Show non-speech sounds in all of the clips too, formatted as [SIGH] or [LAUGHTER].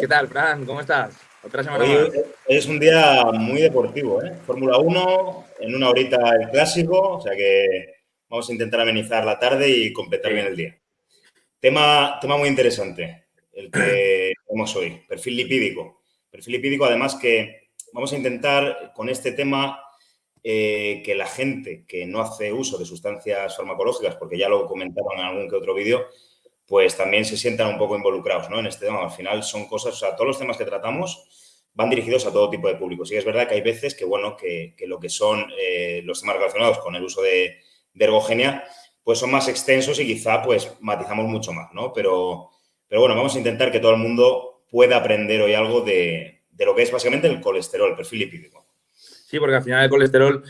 ¿qué tal, Fran? ¿Cómo estás? Otra semana hoy, es un día muy deportivo, ¿eh? Fórmula 1, en una horita el clásico, o sea que vamos a intentar amenizar la tarde y completar bien el día. Tema, tema muy interesante, el que [CLEARS THROAT] tenemos hoy, perfil lipídico. Perfil lipídico, además que vamos a intentar con este tema eh, que la gente que no hace uso de sustancias farmacológicas, porque ya lo comentaron en algún que otro vídeo, pues también se sientan un poco involucrados ¿no? en este tema. Al final son cosas, o sea, todos los temas que tratamos van dirigidos a todo tipo de público. Sí es verdad que hay veces que, bueno, que, lo que son eh, los temas relacionados con el uso de, ergogenia, pues son más extensos y quizá pues matizamos mucho más, ¿no? Pero, pero bueno, vamos a intentar que todo el mundo pueda aprender hoy algo de, de lo que es básicamente el colesterol, el perfil lipídico. Sí, porque al final el colesterol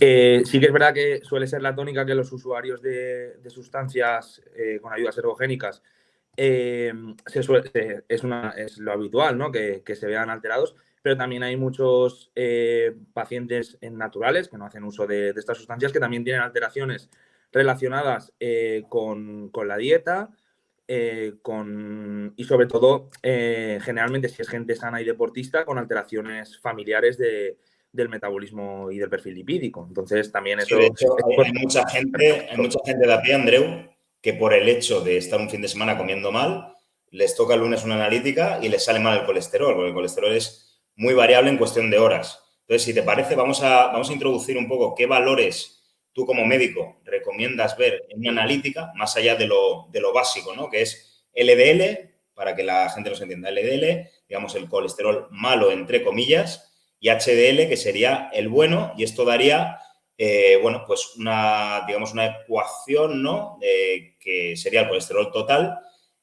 eh, sí que es verdad que suele ser la tónica que los usuarios de, sustancias eh, con ayudas ergogénicas eh, es, es, lo habitual, ¿no? Que, se vean alterados, pero también hay muchos pacientes naturales que no hacen uso de, estas sustancias que también tienen alteraciones relacionadas con, con, la dieta, con, y sobre todo, generalmente si es gente sana y deportista, con alteraciones familiares de, del metabolismo y del perfil lipídico. Entonces, también eso... hay, mucha gente, hay mucha gente de a pie, Andreu, que por el hecho de estar un fin de semana comiendo mal, les toca el lunes una analítica y les sale mal el colesterol, porque el colesterol es muy variable en cuestión de horas. Entonces, si te parece, vamos a, vamos a introducir un poco qué valores tú como médico recomiendas ver en una analítica, más allá de lo, de lo básico, ¿no? Que es LDL, para que la gente nos entienda, LDL, digamos el colesterol malo, entre comillas, y HDL, que sería el bueno, y esto daría, eh, bueno, pues una, digamos, una ecuación, ¿no?, que sería el colesterol total,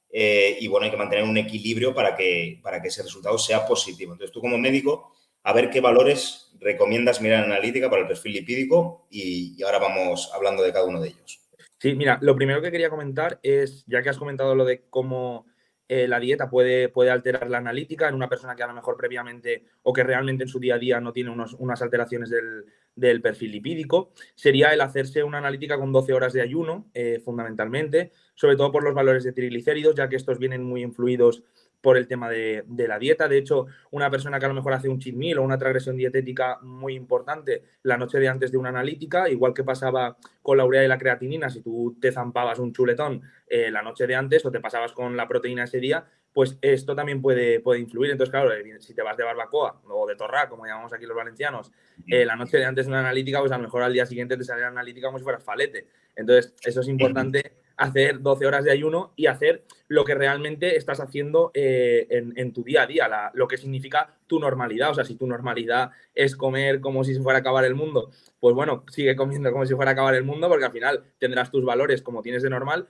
eh, y bueno, hay que mantener un equilibrio para que, para que ese resultado sea positivo. Entonces, tú como médico, a ver qué valores recomiendas mirar en analítica para el perfil lipídico y ahora vamos hablando de cada uno de ellos. Sí, mira, lo primero que quería comentar es, ya que has comentado lo de cómo eh, la dieta puede, puede alterar la analítica en una persona que a lo mejor previamente o que realmente en su día a día no tiene unas alteraciones del, perfil lipídico, sería el hacerse una analítica con 12 horas de ayuno, eh, fundamentalmente, sobre todo por los valores de triglicéridos, ya que estos vienen muy influidos por el tema de, la dieta. De hecho, una persona que a lo mejor hace un cheat meal o una transgresión dietética muy importante la noche de antes de una analítica, igual que pasaba con la urea y la creatinina, si tú te zampabas un chuletón eh, la noche de antes o te pasabas con la proteína ese día, pues esto también puede, puede influir. Entonces, claro, eh, si te vas de barbacoa o de torra, como llamamos aquí los valencianos, eh, la noche de antes de una analítica, pues a lo mejor al día siguiente te sale la analítica como si fueras falete. Entonces, eso es [CLEARS THROAT] importante hacer 12 horas de ayuno y hacer lo que realmente estás haciendo eh, en, tu día a día, lo que significa tu normalidad. O sea, si tu normalidad es comer como si se fuera a acabar el mundo, pues bueno, sigue comiendo como si fuera a acabar el mundo porque al final tendrás tus valores como tienes de normal,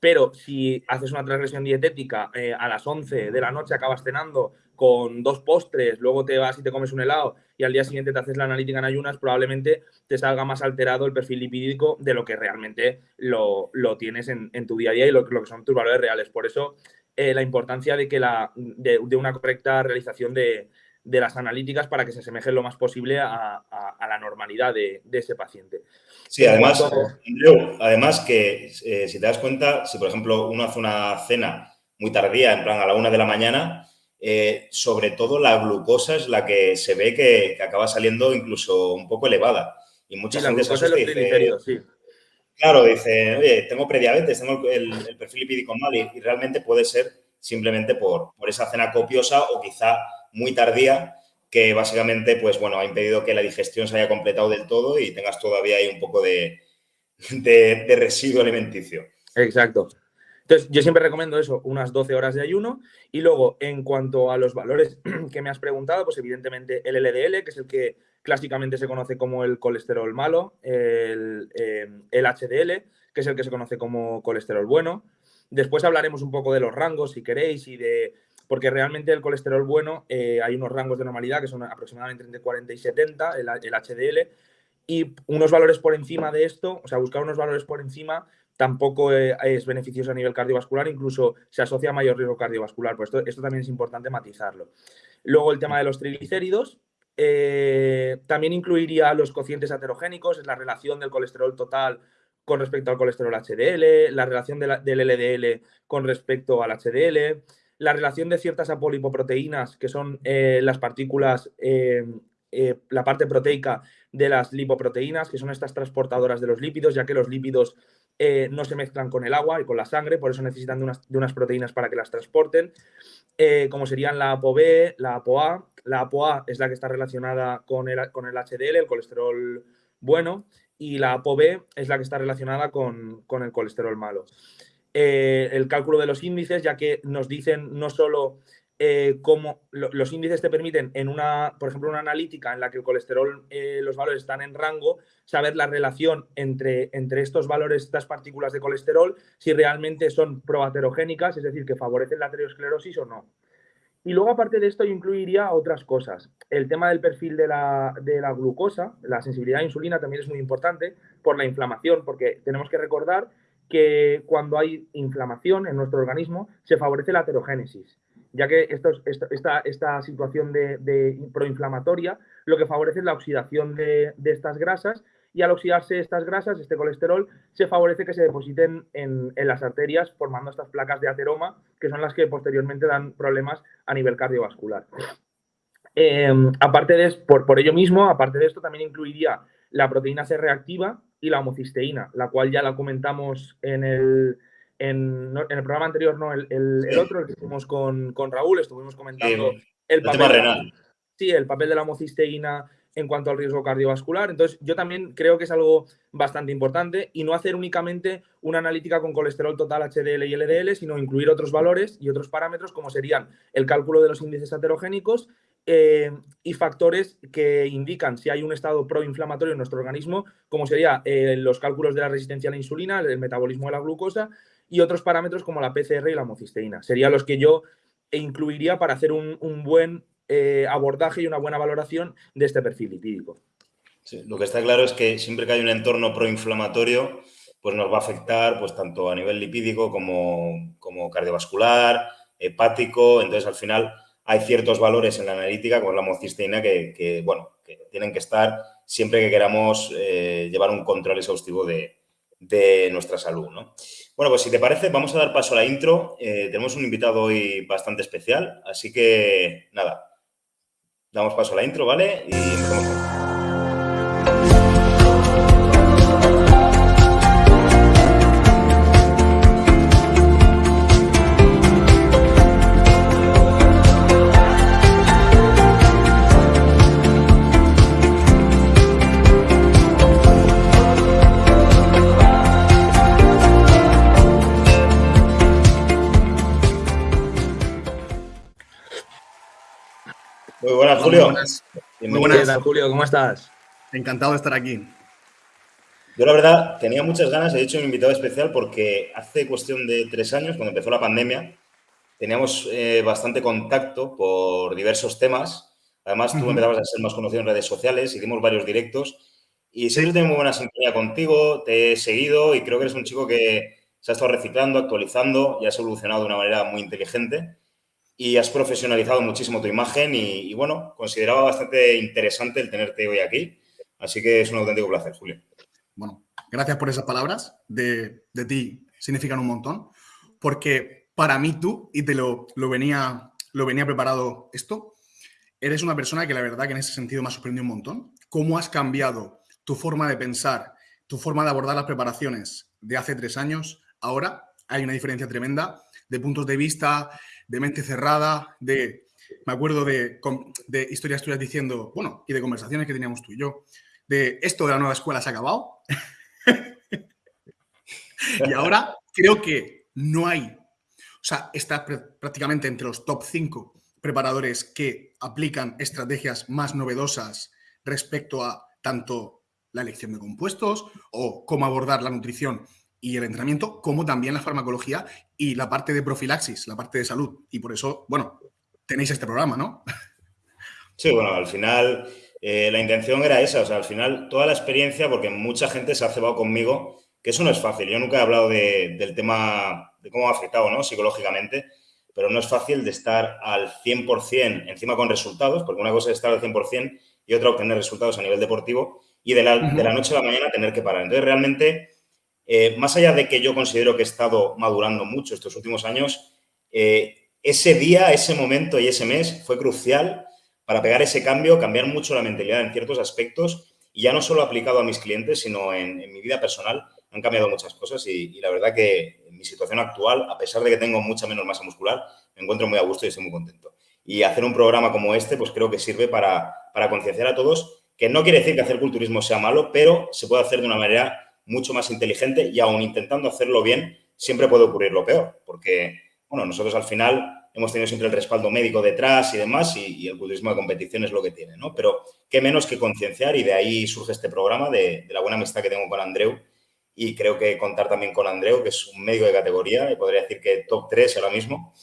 pero si haces una transgresión dietética eh, a las 11 de la noche, acabas cenando con dos postres, luego te vas y te comes un helado y al día siguiente te haces la analítica en ayunas, probablemente te salga más alterado el perfil lipídico de lo que realmente lo, tienes en, tu día a día y lo, que son tus valores reales. Por eso, eh, la importancia de, que la, de, una correcta realización de, las analíticas para que se asemejen lo más posible a, la normalidad de, ese paciente. Sí, además, además que eh, si te das cuenta, si por ejemplo uno hace una cena muy tardía, en plan a la una de la mañana, eh, sobre todo la glucosa es la que se ve que, acaba saliendo incluso un poco elevada. Y mucha gente se dice, sí. Claro, dice, oye, tengo prediabetes, tengo el, perfil lipídico mal y, realmente puede ser simplemente por, por esa cena copiosa o quizá muy tardía que básicamente, pues bueno, ha impedido que la digestión se haya completado del todo y tengas todavía ahí un poco de, de residuo alimenticio. Exacto. Entonces, yo siempre recomiendo eso, unas 12 horas de ayuno. Y luego, en cuanto a los valores [CLEARS THROAT] que me has preguntado, pues evidentemente el LDL, que es el que clásicamente se conoce como el colesterol malo, el, HDL, eh, que es el que se conoce como colesterol bueno. Después hablaremos un poco de los rangos, si queréis, y de... Porque realmente el colesterol bueno, eh, hay unos rangos de normalidad que son aproximadamente entre 40 y 70, el, el HDL, y unos valores por encima de esto, o sea, buscar unos valores por encima tampoco eh, es beneficioso a nivel cardiovascular, incluso se asocia a mayor riesgo cardiovascular. Pues esto, esto también es importante matizarlo. Luego el tema de los triglicéridos, eh, también incluiría los cocientes aterogénicos, es la relación del colesterol total con respecto al colesterol HDL, la relación del LDL con respecto al HDL. la relación de ciertas apolipoproteínas, que son eh, las partículas, la parte proteica de las lipoproteínas, que son estas transportadoras de los lípidos, ya que los lípidos no se mezclan con el agua y con la sangre, por eso necesitan de unas, proteínas para que las transporten, como serían la ApoB, la ApoA. La ApoA es la que está relacionada con el, con el HDL, el colesterol bueno, y la ApoB es la que está relacionada con, el colesterol malo. Eh, el cálculo de los índices, ya que nos dicen no solo eh, cómo los índices te permiten en una, por ejemplo, una analítica en la que el colesterol, eh, los valores están en rango, saber la relación entre, estos valores, estas partículas de colesterol, si realmente son proaterogénicas, es decir, que favorecen la aterosclerosis o no. Y luego, aparte de esto, yo incluiría otras cosas. El tema del perfil de la, glucosa, la sensibilidad a insulina también es muy importante por la inflamación, porque tenemos que recordar que cuando hay inflamación en nuestro organismo se favorece la aterogénesis, ya que esto, esta, esta, situación de, proinflamatoria lo que favorece es la oxidación de, de estas grasas y al oxidarse estas grasas, este colesterol, se favorece que se depositen en, las arterias formando estas placas de ateroma, que son las que posteriormente dan problemas a nivel cardiovascular. Em, aparte de por, por ello mismo, aparte de esto, también incluiría la proteína C reactiva y la homocisteína, la cual ya la comentamos en el, en, el programa anterior, no, el, el, otro, el que hicimos con, Raúl, estuvimos comentando el, papel, Sí, el papel de la homocisteína en cuanto al riesgo cardiovascular. Entonces, yo también creo que es algo bastante importante y no hacer únicamente una analítica con colesterol total HDL y LDL, sino incluir otros valores y otros parámetros como serían el cálculo de los índices aterogénicos eh, y factores que indican si hay un estado proinflamatorio en nuestro organismo, como serían eh, los cálculos de la resistencia a la insulina, el metabolismo de la glucosa y otros parámetros como la PCR y la homocisteína. Serían los que yo incluiría para hacer un, un buen eh, abordaje y una buena valoración de este perfil lipídico. lo que está claro es que siempre que hay un entorno proinflamatorio, pues nos va a afectar pues tanto a nivel lipídico como, como cardiovascular, hepático. Entonces, al final, hay ciertos valores en la analítica, como la homocisteína, que, bueno, que tienen que estar siempre que queramos eh, llevar un control exhaustivo de, nuestra salud. Bueno, pues si te parece, vamos a dar paso a la intro. Eh, tenemos un invitado hoy bastante especial, así que nada, Damos paso a la intro, ¿vale? Y empezamos Muy buenas, Julio. Muy buenas. Julio, ¿cómo estás? Encantado de estar aquí. Yo, la verdad, tenía muchas ganas. He hecho un invitado especial porque hace cuestión de tres años, cuando empezó la pandemia, teníamos eh, bastante contacto por diversos temas. Además, tú empezabas a ser más conocido en redes sociales, hicimos varios directos y siempre tengo muy buena sintonía contigo, te he seguido y creo que eres un chico que se ha estado reciclando, actualizando y has evolucionado de una manera muy inteligente y has profesionalizado muchísimo tu imagen y, bueno, consideraba bastante interesante el tenerte hoy aquí. Así que es un auténtico placer, Julio. Bueno, gracias por esas palabras. De, ti significan un montón. Porque para mí tú, y te lo, lo, venía, lo venía preparado esto, eres una persona que la verdad que en ese sentido me ha sorprendido un montón. Cómo has cambiado tu forma de pensar, tu forma de abordar las preparaciones de hace tres años, ahora hay una diferencia tremenda de puntos de vista, de mente cerrada, de, me acuerdo de, de historias tuyas diciendo, bueno, y de conversaciones que teníamos tú y yo, de esto de la nueva escuela se ha acabado. [LAUGHS] y ahora creo que no hay, o sea, está prácticamente entre los top 5 preparadores que aplican estrategias más novedosas respecto a tanto la elección de compuestos o cómo abordar la nutrición y el entrenamiento, como también la farmacología y la parte de profilaxis, la parte de salud. Y por eso, bueno, tenéis este programa, ¿no? Sí, bueno, al final eh, la intención era esa, o sea, al final toda la experiencia, porque mucha gente se ha cebado conmigo, que eso no es fácil. Yo nunca he hablado del tema de cómo ha afectado, ¿no? Psicológicamente, pero no es fácil de estar al 100% encima con resultados, porque una cosa es estar al 100% y otra obtener resultados a nivel deportivo y de la, de la noche a la mañana tener que parar. Entonces, realmente eh, más allá de que yo considero que he estado madurando mucho estos últimos años, eh, ese día, ese momento y ese mes fue crucial para pegar ese cambio, cambiar mucho la mentalidad en ciertos aspectos y ya no solo aplicado a mis clientes, sino en, mi vida personal, han cambiado muchas cosas y, la verdad que en mi situación actual, a pesar de que tengo mucha menos masa muscular, me encuentro muy a gusto y estoy muy contento. Y hacer un programa como este, pues creo que sirve para, para concienciar a todos, que no quiere decir que hacer culturismo sea malo, pero se puede hacer de una manera mucho más inteligente y aún intentando hacerlo bien, siempre puede ocurrir lo peor, porque, bueno, nosotros al final hemos tenido siempre el respaldo médico detrás y demás, y, el culturismo de competición es lo que tiene, ¿no? Pero qué menos que concienciar y de ahí surge este programa de, la buena amistad que tengo con Andreu y creo que contar también con Andreu, que es un médico de categoría, y podría decir que top 3 ahora mismo,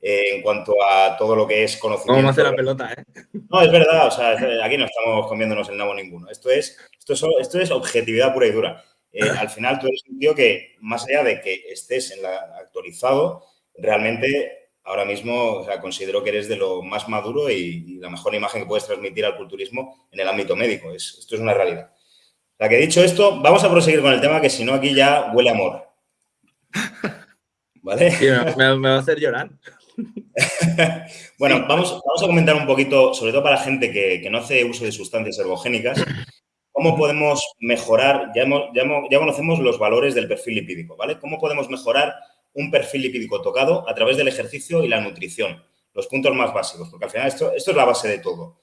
eh, en cuanto a todo lo que es conocimiento. Vamos a hacer la pelota, ¿eh? No, es verdad, o sea, aquí no estamos comiéndonos el nabo ninguno. Esto es, esto es, esto es objetividad pura y dura. Eh, al final tú eres un tío que, más allá de que estés en la, actualizado, realmente ahora mismo considero que eres de lo más maduro y, la mejor imagen que puedes transmitir al culturismo en el ámbito médico. esto es una realidad. La que dicho esto, vamos a proseguir con el tema, que si no aquí ya huele amor. [LAUGHS] ¿Vale? me, va a hacer llorar. [LAUGHS] bueno, vamos, vamos, a comentar un poquito, sobre todo para la gente que, que no hace uso de sustancias ergogénicas, ¿Cómo podemos mejorar? Ya, ya, conocemos los valores del perfil lipídico, ¿vale? ¿Cómo podemos mejorar un perfil lipídico tocado a través del ejercicio y la nutrición? Los puntos más básicos, porque al final esto, esto es la base de todo.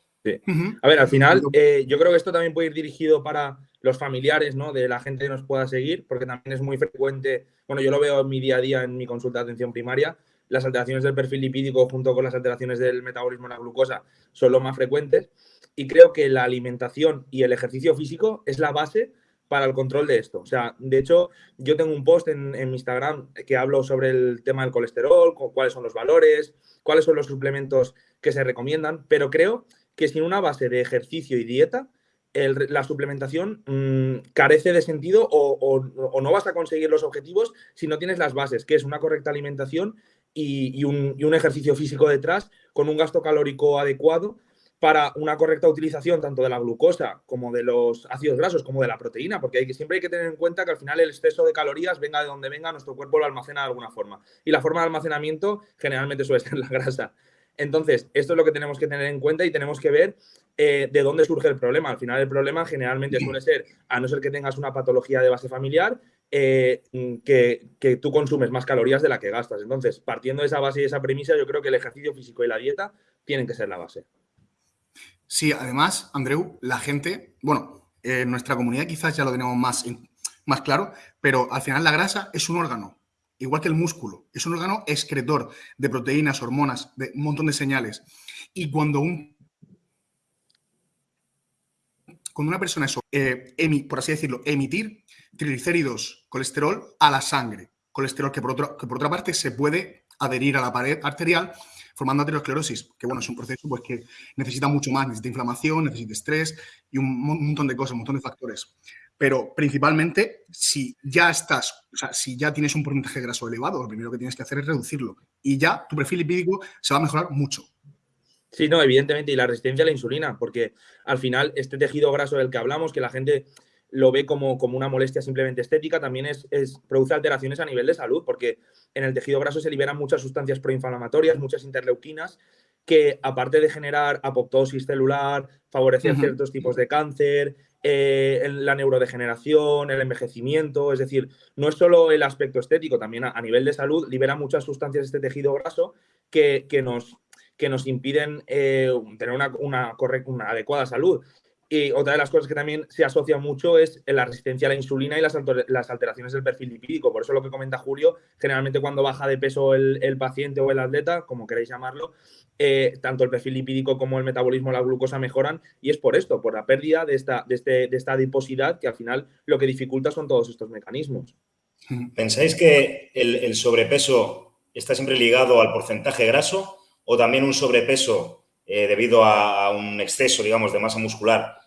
A ver, al final, eh, yo creo que esto también puede ir dirigido para los familiares, ¿no? De la gente que nos pueda seguir, porque también es muy frecuente, bueno, yo lo veo en mi día a día en mi consulta de atención primaria, las alteraciones del perfil lipídico junto con las alteraciones del metabolismo de la glucosa son lo más frecuentes y creo que la alimentación y el ejercicio físico es la base para el control de esto. O sea, de hecho, yo tengo un post en, en, Instagram que hablo sobre el tema del colesterol, cuáles son los valores, cuáles son los suplementos que se recomiendan, pero creo que sin una base de ejercicio y dieta, la suplementación mm, carece de sentido o, o, no vas a conseguir los objetivos si no tienes las bases, que es una correcta alimentación y, un, ejercicio físico detrás con un gasto calórico adecuado para una correcta utilización tanto de la glucosa como de los ácidos grasos como de la proteína, porque que, siempre hay que tener en cuenta que al final el exceso de calorías, venga de donde venga, nuestro cuerpo lo almacena de alguna forma. Y la forma de almacenamiento generalmente suele ser [LAUGHS] la grasa. Entonces, esto es lo que tenemos que tener en cuenta y tenemos que ver eh, de dónde surge el problema. Al final, el problema generalmente suele ser, a no ser que tengas una patología de base familiar, eh, que, tú consumes más calorías de la que gastas. Entonces, partiendo de esa base y esa premisa, yo creo que el ejercicio físico y la dieta tienen que ser la base. Sí, además, Andreu, la gente, bueno, en nuestra comunidad quizás ya lo tenemos más, más claro, pero al final la grasa es un órgano, igual que el músculo, es un órgano excretor de proteínas, hormonas, de un montón de señales. Y cuando un cuando una persona es, eh, por así decirlo, emitir triglicéridos, colesterol a la sangre. Colesterol que por, que por otra parte se puede adherir a la pared arterial formando aterosclerosis, que bueno, es un proceso pues, que necesita mucho más, necesita inflamación, necesita estrés y un montón de cosas, un montón de factores. Pero principalmente, si ya estás, o sea, si ya tienes un porcentaje graso elevado, lo primero que tienes que hacer es reducirlo. Y ya tu perfil lipídico se va a mejorar mucho. Sí, no, evidentemente, y la resistencia a la insulina, porque al final este tejido graso del que hablamos, que la gente lo ve como, como una molestia simplemente estética, también es, produce alteraciones a nivel de salud, porque en el tejido graso se liberan muchas sustancias proinflamatorias, muchas interleuquinas, que aparte de generar apoptosis celular, favorecer ciertos tipos de cáncer, eh, la neurodegeneración, el envejecimiento, es decir, no es solo el aspecto estético, también a, nivel de salud libera muchas sustancias este tejido graso que, que nos, que nos impiden eh, tener una, una, una adecuada salud. Y otra de las cosas que también se asocia mucho es la resistencia a la insulina y las, alteraciones del perfil lipídico. Por eso lo que comenta Julio, generalmente cuando baja de peso el, paciente o el atleta, como queréis llamarlo, eh, tanto el perfil lipídico como el metabolismo, la glucosa mejoran y es por esto, por la pérdida de esta, de, este, de esta adiposidad que al final lo que dificulta son todos estos mecanismos. ¿Pensáis que el sobrepeso está siempre ligado al porcentaje graso o también un sobrepeso eh, debido a, un exceso, digamos, de masa muscular,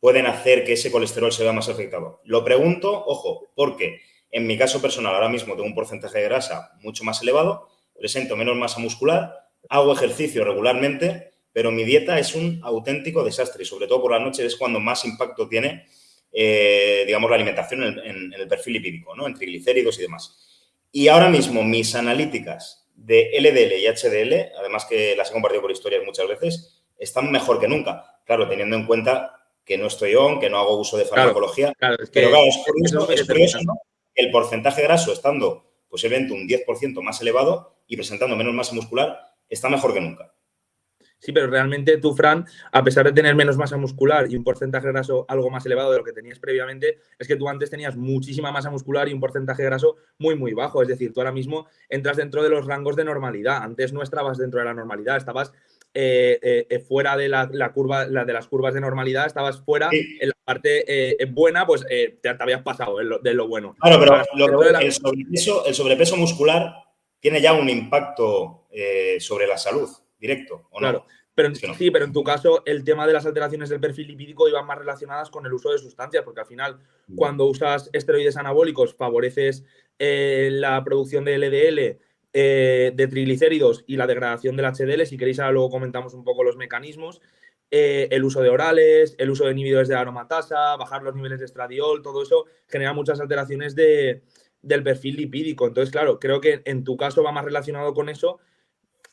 pueden hacer que ese colesterol se vea más afectado. Lo pregunto, ojo, porque en mi caso personal ahora mismo tengo un porcentaje de grasa mucho más elevado, presento menos masa muscular, hago ejercicio regularmente, pero mi dieta es un auténtico desastre y sobre todo por la noche es cuando más impacto tiene, eh, digamos, la alimentación en, en, el perfil lipídico, ¿no? en triglicéridos y demás. Y ahora mismo mis analíticas de LDL y HDL, además que las he compartido por historias muchas veces, están mejor que nunca. Claro, teniendo en cuenta que no estoy on, que no hago uso de farmacología. Claro, es que, pero claro, es curioso, que el porcentaje graso estando posiblemente un 10% más elevado y presentando menos masa muscular, está mejor que nunca. Sí, pero realmente tú, Fran, a pesar de tener menos masa muscular y un porcentaje graso algo más elevado de lo que tenías previamente, es que tú antes tenías muchísima masa muscular y un porcentaje graso muy, muy bajo. Es decir, tú ahora mismo entras dentro de los rangos de normalidad. Antes no estabas dentro de la normalidad, estabas eh, eh, eh, fuera de la, curva, la de las curvas de normalidad, estabas fuera en la parte buena, pues te, habías pasado de lo bueno. Claro, pero el, sobrepeso, el sobrepeso muscular tiene ya un impacto sobre la salud directo, ¿o claro. Pero, Sí, pero en tu caso el tema de las alteraciones del perfil lipídico iban más relacionadas con el uso de sustancias, porque al final mm. cuando usas esteroides anabólicos favoreces eh, la producción de LDL, eh, de triglicéridos y la degradación del HDL. Si queréis ahora luego comentamos un poco los mecanismos. Eh, el uso de orales, el uso de inhibidores de aromatasa, bajar los niveles de estradiol, todo eso genera muchas alteraciones de, del perfil lipídico. Entonces, claro, creo que en tu caso va más relacionado con eso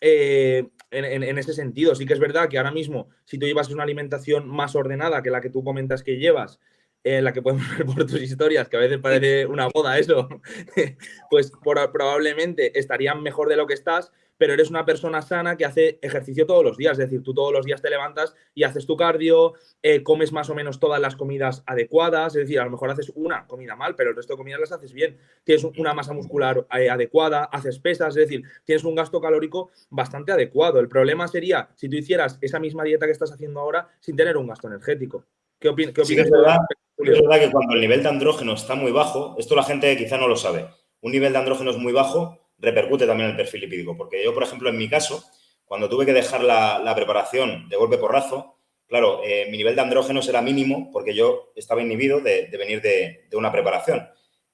eh, en, ese sentido. Sí que es verdad que ahora mismo, si tú llevas una alimentación más ordenada que la que tú comentas que llevas, en la que podemos [LAUGHS] ver por tus historias, que a veces parece una boda eso, [LAUGHS] pues probablemente estarían mejor de lo que estás, pero eres una persona sana que hace ejercicio todos los días, es decir, tú todos los días te levantas y haces tu cardio, eh, comes más o menos todas las comidas adecuadas, es decir, a lo mejor haces una comida mal, pero el resto de comidas las haces bien, tienes una masa muscular eh, adecuada, haces pesas, es decir, tienes un gasto calórico bastante adecuado. El problema sería si tú hicieras esa misma dieta que estás haciendo ahora sin tener un gasto energético. ¿Qué, opinas? es, verdad, es verdad que cuando el nivel de andrógeno está muy bajo, esto la gente quizá no lo sabe, un nivel de andrógeno es muy bajo repercute también el perfil lipídico. Porque yo, por ejemplo, en mi caso, cuando tuve que dejar la, preparación de golpe porrazo, claro, eh, mi nivel de andrógenos era mínimo porque yo estaba inhibido de, venir de, una preparación.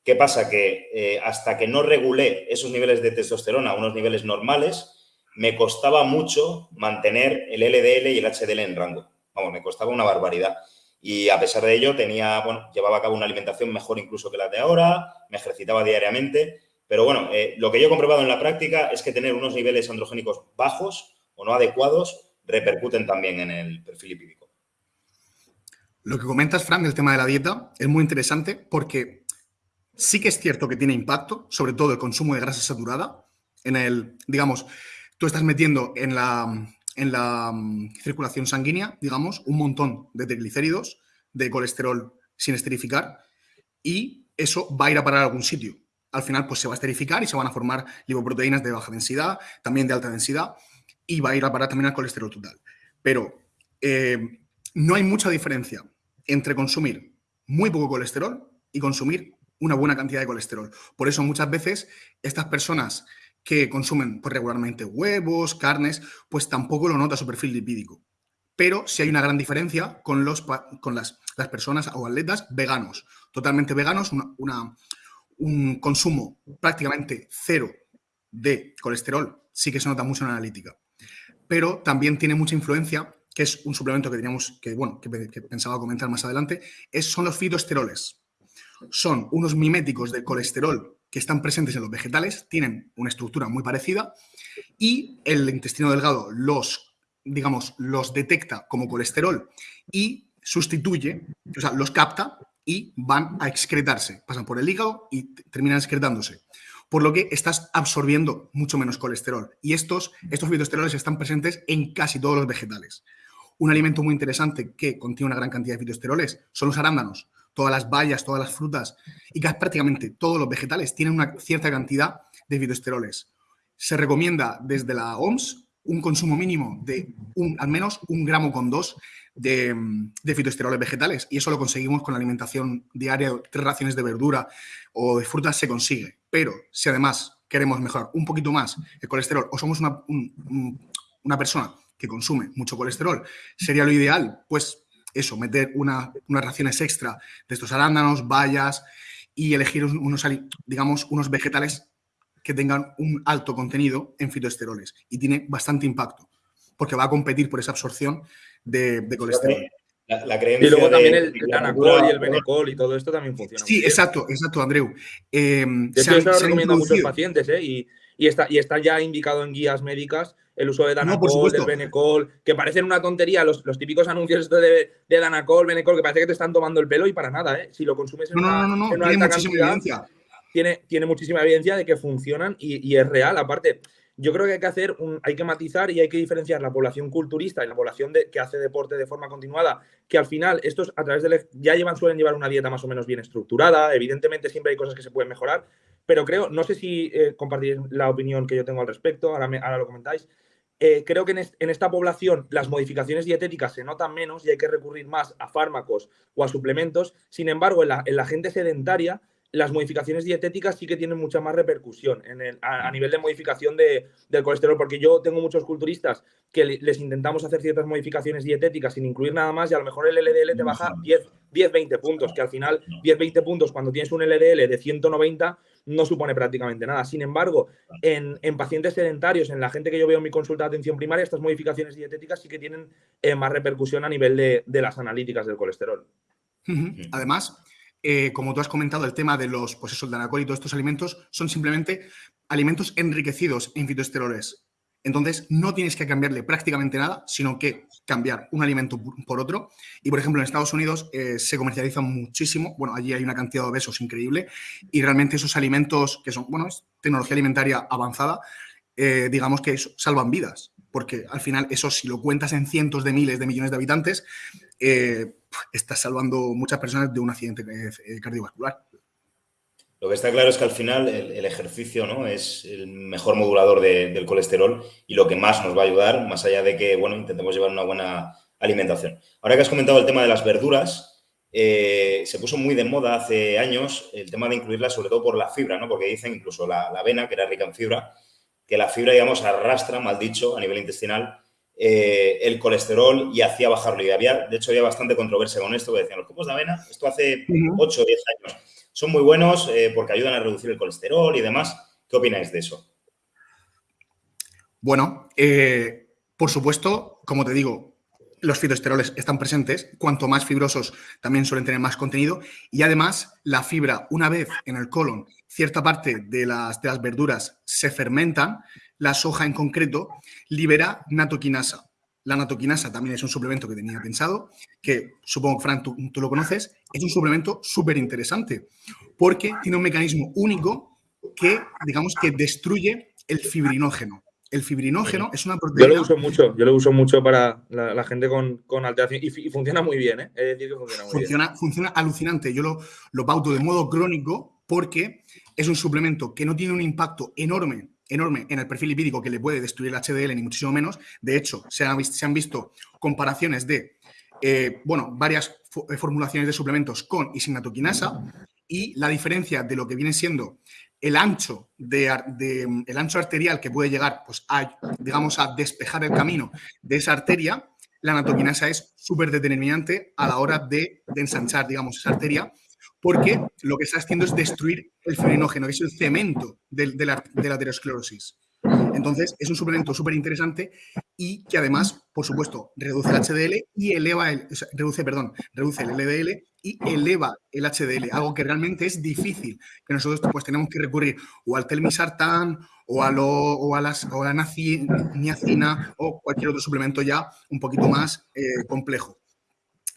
¿Qué pasa? Que eh, hasta que no regulé esos niveles de testosterona a unos niveles normales, me costaba mucho mantener el LDL y el HDL en rango. Vamos, me costaba una barbaridad. Y a pesar de ello, tenía, bueno, llevaba a cabo una alimentación mejor incluso que la de ahora, me ejercitaba diariamente pero bueno, eh, lo que yo he comprobado en la práctica es que tener unos niveles androgénicos bajos o no adecuados repercuten también en el perfil lipídico. Lo que comentas, Fran, del tema de la dieta es muy interesante porque sí que es cierto que tiene impacto, sobre todo el consumo de grasa saturada. En el, digamos, tú estás metiendo en la, en la mm, circulación sanguínea, digamos, un montón de triglicéridos, de colesterol sin esterificar, y eso va a ir a parar a algún sitio al final pues se va a esterificar y se van a formar lipoproteínas de baja densidad, también de alta densidad, y va a ir a parar también al colesterol total. Pero eh, no hay mucha diferencia entre consumir muy poco colesterol y consumir una buena cantidad de colesterol. Por eso muchas veces estas personas que consumen pues, regularmente huevos, carnes, pues tampoco lo nota su perfil lipídico. Pero sí hay una gran diferencia con, los, con las, personas o atletas veganos, totalmente veganos, una un consumo prácticamente cero de colesterol, sí que se nota mucho en la analítica. Pero también tiene mucha influencia, que es un suplemento que teníamos, que bueno, que, pensaba comentar más adelante, es, son los fitoesteroles. Son unos miméticos del colesterol que están presentes en los vegetales, tienen una estructura muy parecida y el intestino delgado los, digamos, los detecta como colesterol y sustituye, o sea, los capta y van a excretarse. Pasan por el hígado y terminan excretándose. Por lo que estás absorbiendo mucho menos colesterol. Y estos, estos fitoesteroles están presentes en casi todos los vegetales. Un alimento muy interesante que contiene una gran cantidad de fitoesteroles son los arándanos. Todas las bayas, todas las frutas y casi prácticamente todos los vegetales tienen una cierta cantidad de fitoesteroles. Se recomienda desde la OMS un consumo mínimo de un, al menos un gramo con dos de, de, fitoesteroles vegetales. Y eso lo conseguimos con la alimentación diaria, tres raciones de verdura o de frutas se consigue. Pero si además queremos mejorar un poquito más el colesterol o somos una, una persona que consume mucho colesterol, sería lo ideal, pues eso, meter una, unas raciones extra de estos arándanos, bayas y elegir unos, digamos, unos vegetales que tengan un alto contenido en fitoesteroles y tiene bastante impacto porque va a competir por esa absorción de, colesterol. y luego también el, Anacol y el Benecol y todo esto también funciona. Sí, exacto, exacto, Andreu. Eh, yo se recomiendo a muchos pacientes ¿eh? y, y está, y está ya indicado en guías médicas el uso de Danacol, del Benecol, que parecen una tontería los, los típicos anuncios de, de, Danacol, Benecol, que parece que te están tomando el pelo y para nada, ¿eh? Si lo consumes en una, no, no, tiene muchísima evidencia. Tiene, tiene, muchísima evidencia de que funcionan y, es real. Aparte, yo creo que hay que hacer, un, hay que matizar y hay que diferenciar la población culturista y la población de, que hace deporte de forma continuada, que al final estos a través de ya llevan, suelen llevar una dieta más o menos bien estructurada, evidentemente siempre hay cosas que se pueden mejorar, pero creo, no sé si eh, compartís la opinión que yo tengo al respecto, ahora, ahora lo comentáis, eh, creo que en, esta población las modificaciones dietéticas se notan menos y hay que recurrir más a fármacos o a suplementos. Sin embargo, en la, en la gente sedentaria las modificaciones dietéticas sí que tienen mucha más repercusión en a, nivel de modificación de, del colesterol, porque yo tengo muchos culturistas que les intentamos hacer ciertas modificaciones dietéticas sin incluir nada más y a lo mejor el LDL te baja 10, 10 20 puntos, que al final 10, 20 puntos cuando tienes un LDL de 190 no supone prácticamente nada. Sin embargo, en, pacientes sedentarios, en la gente que yo veo en mi consulta de atención primaria, estas modificaciones dietéticas sí que tienen eh, más repercusión a nivel de, de las analíticas del colesterol. Además, eh, como tú has comentado, el tema de los, pues eso, el y todos estos alimentos son simplemente alimentos enriquecidos en fitoesteroles. Entonces, no tienes que cambiarle prácticamente nada, sino que cambiar un alimento por otro. Y, por ejemplo, en Estados Unidos eh, se comercializan muchísimo. Bueno, allí hay una cantidad de obesos increíble. Y realmente esos alimentos, que son, bueno, es tecnología alimentaria avanzada, eh, digamos que salvan vidas. Porque al final, eso si lo cuentas en cientos de miles de millones de habitantes, eh, estás salvando muchas personas de un accidente eh, cardiovascular. Lo que está claro es que al final el, ejercicio ¿no? es el mejor modulador del colesterol y lo que más nos va a ayudar, más allá de que bueno, intentemos llevar una buena alimentación. Ahora que has comentado el tema de las verduras, eh, se puso muy de moda hace años el tema de incluirlas sobre todo por la fibra, ¿no? porque dicen incluso la, la avena, que era rica en fibra, que la fibra, digamos, arrastra, mal dicho, a nivel intestinal, eh, el colesterol y hacía bajarlo. Y había, de hecho, había bastante controversia con esto, que decían, los copos de avena, esto hace 8 o 10 años, son muy buenos eh, porque ayudan a reducir el colesterol y demás. ¿Qué opináis de eso? Bueno, eh, por supuesto, como te digo, los fitoesteroles están presentes, cuanto más fibrosos también suelen tener más contenido y además la fibra, una vez en el colon, cierta parte de las, de las verduras se fermentan, la soja en concreto, libera natoquinasa. La natoquinasa también es un suplemento que tenía pensado, que supongo Fran, tú, lo conoces, es un suplemento súper interesante, porque tiene un mecanismo único que, digamos, que destruye el fibrinógeno. El fibrinógeno es una proteína... Yo lo uso mucho, yo lo uso mucho para la, gente con, con, alteración y, funciona muy bien, ¿eh? Es decir, que funciona muy bien. Funciona alucinante. Yo lo, lo pauto de modo crónico porque es un suplemento que no tiene un impacto enorme enorme en el perfil lipídico que le puede destruir el HDL, ni muchísimo menos. De hecho, se han, visto comparaciones de, eh, bueno, varias eh, formulaciones de suplementos con y sin natoquinasa y la diferencia de lo que viene siendo el ancho, de, el ancho arterial que puede llegar pues, a, digamos, a despejar el camino de esa arteria, la natoquinasa es súper determinante a la hora de, de ensanchar, digamos, esa arteria porque lo que está haciendo es destruir el fibrinógeno, que es el cemento de, la, aterosclerosis. Entonces, es un suplemento súper interesante y que además, por supuesto, reduce el HDL y eleva el, reduce, perdón, reduce el LDL y eleva el HDL, algo que realmente es difícil, que nosotros pues tenemos que recurrir o al telmisartán o a, lo, o a, las, o a la niacina o cualquier otro suplemento ya un poquito más eh, complejo.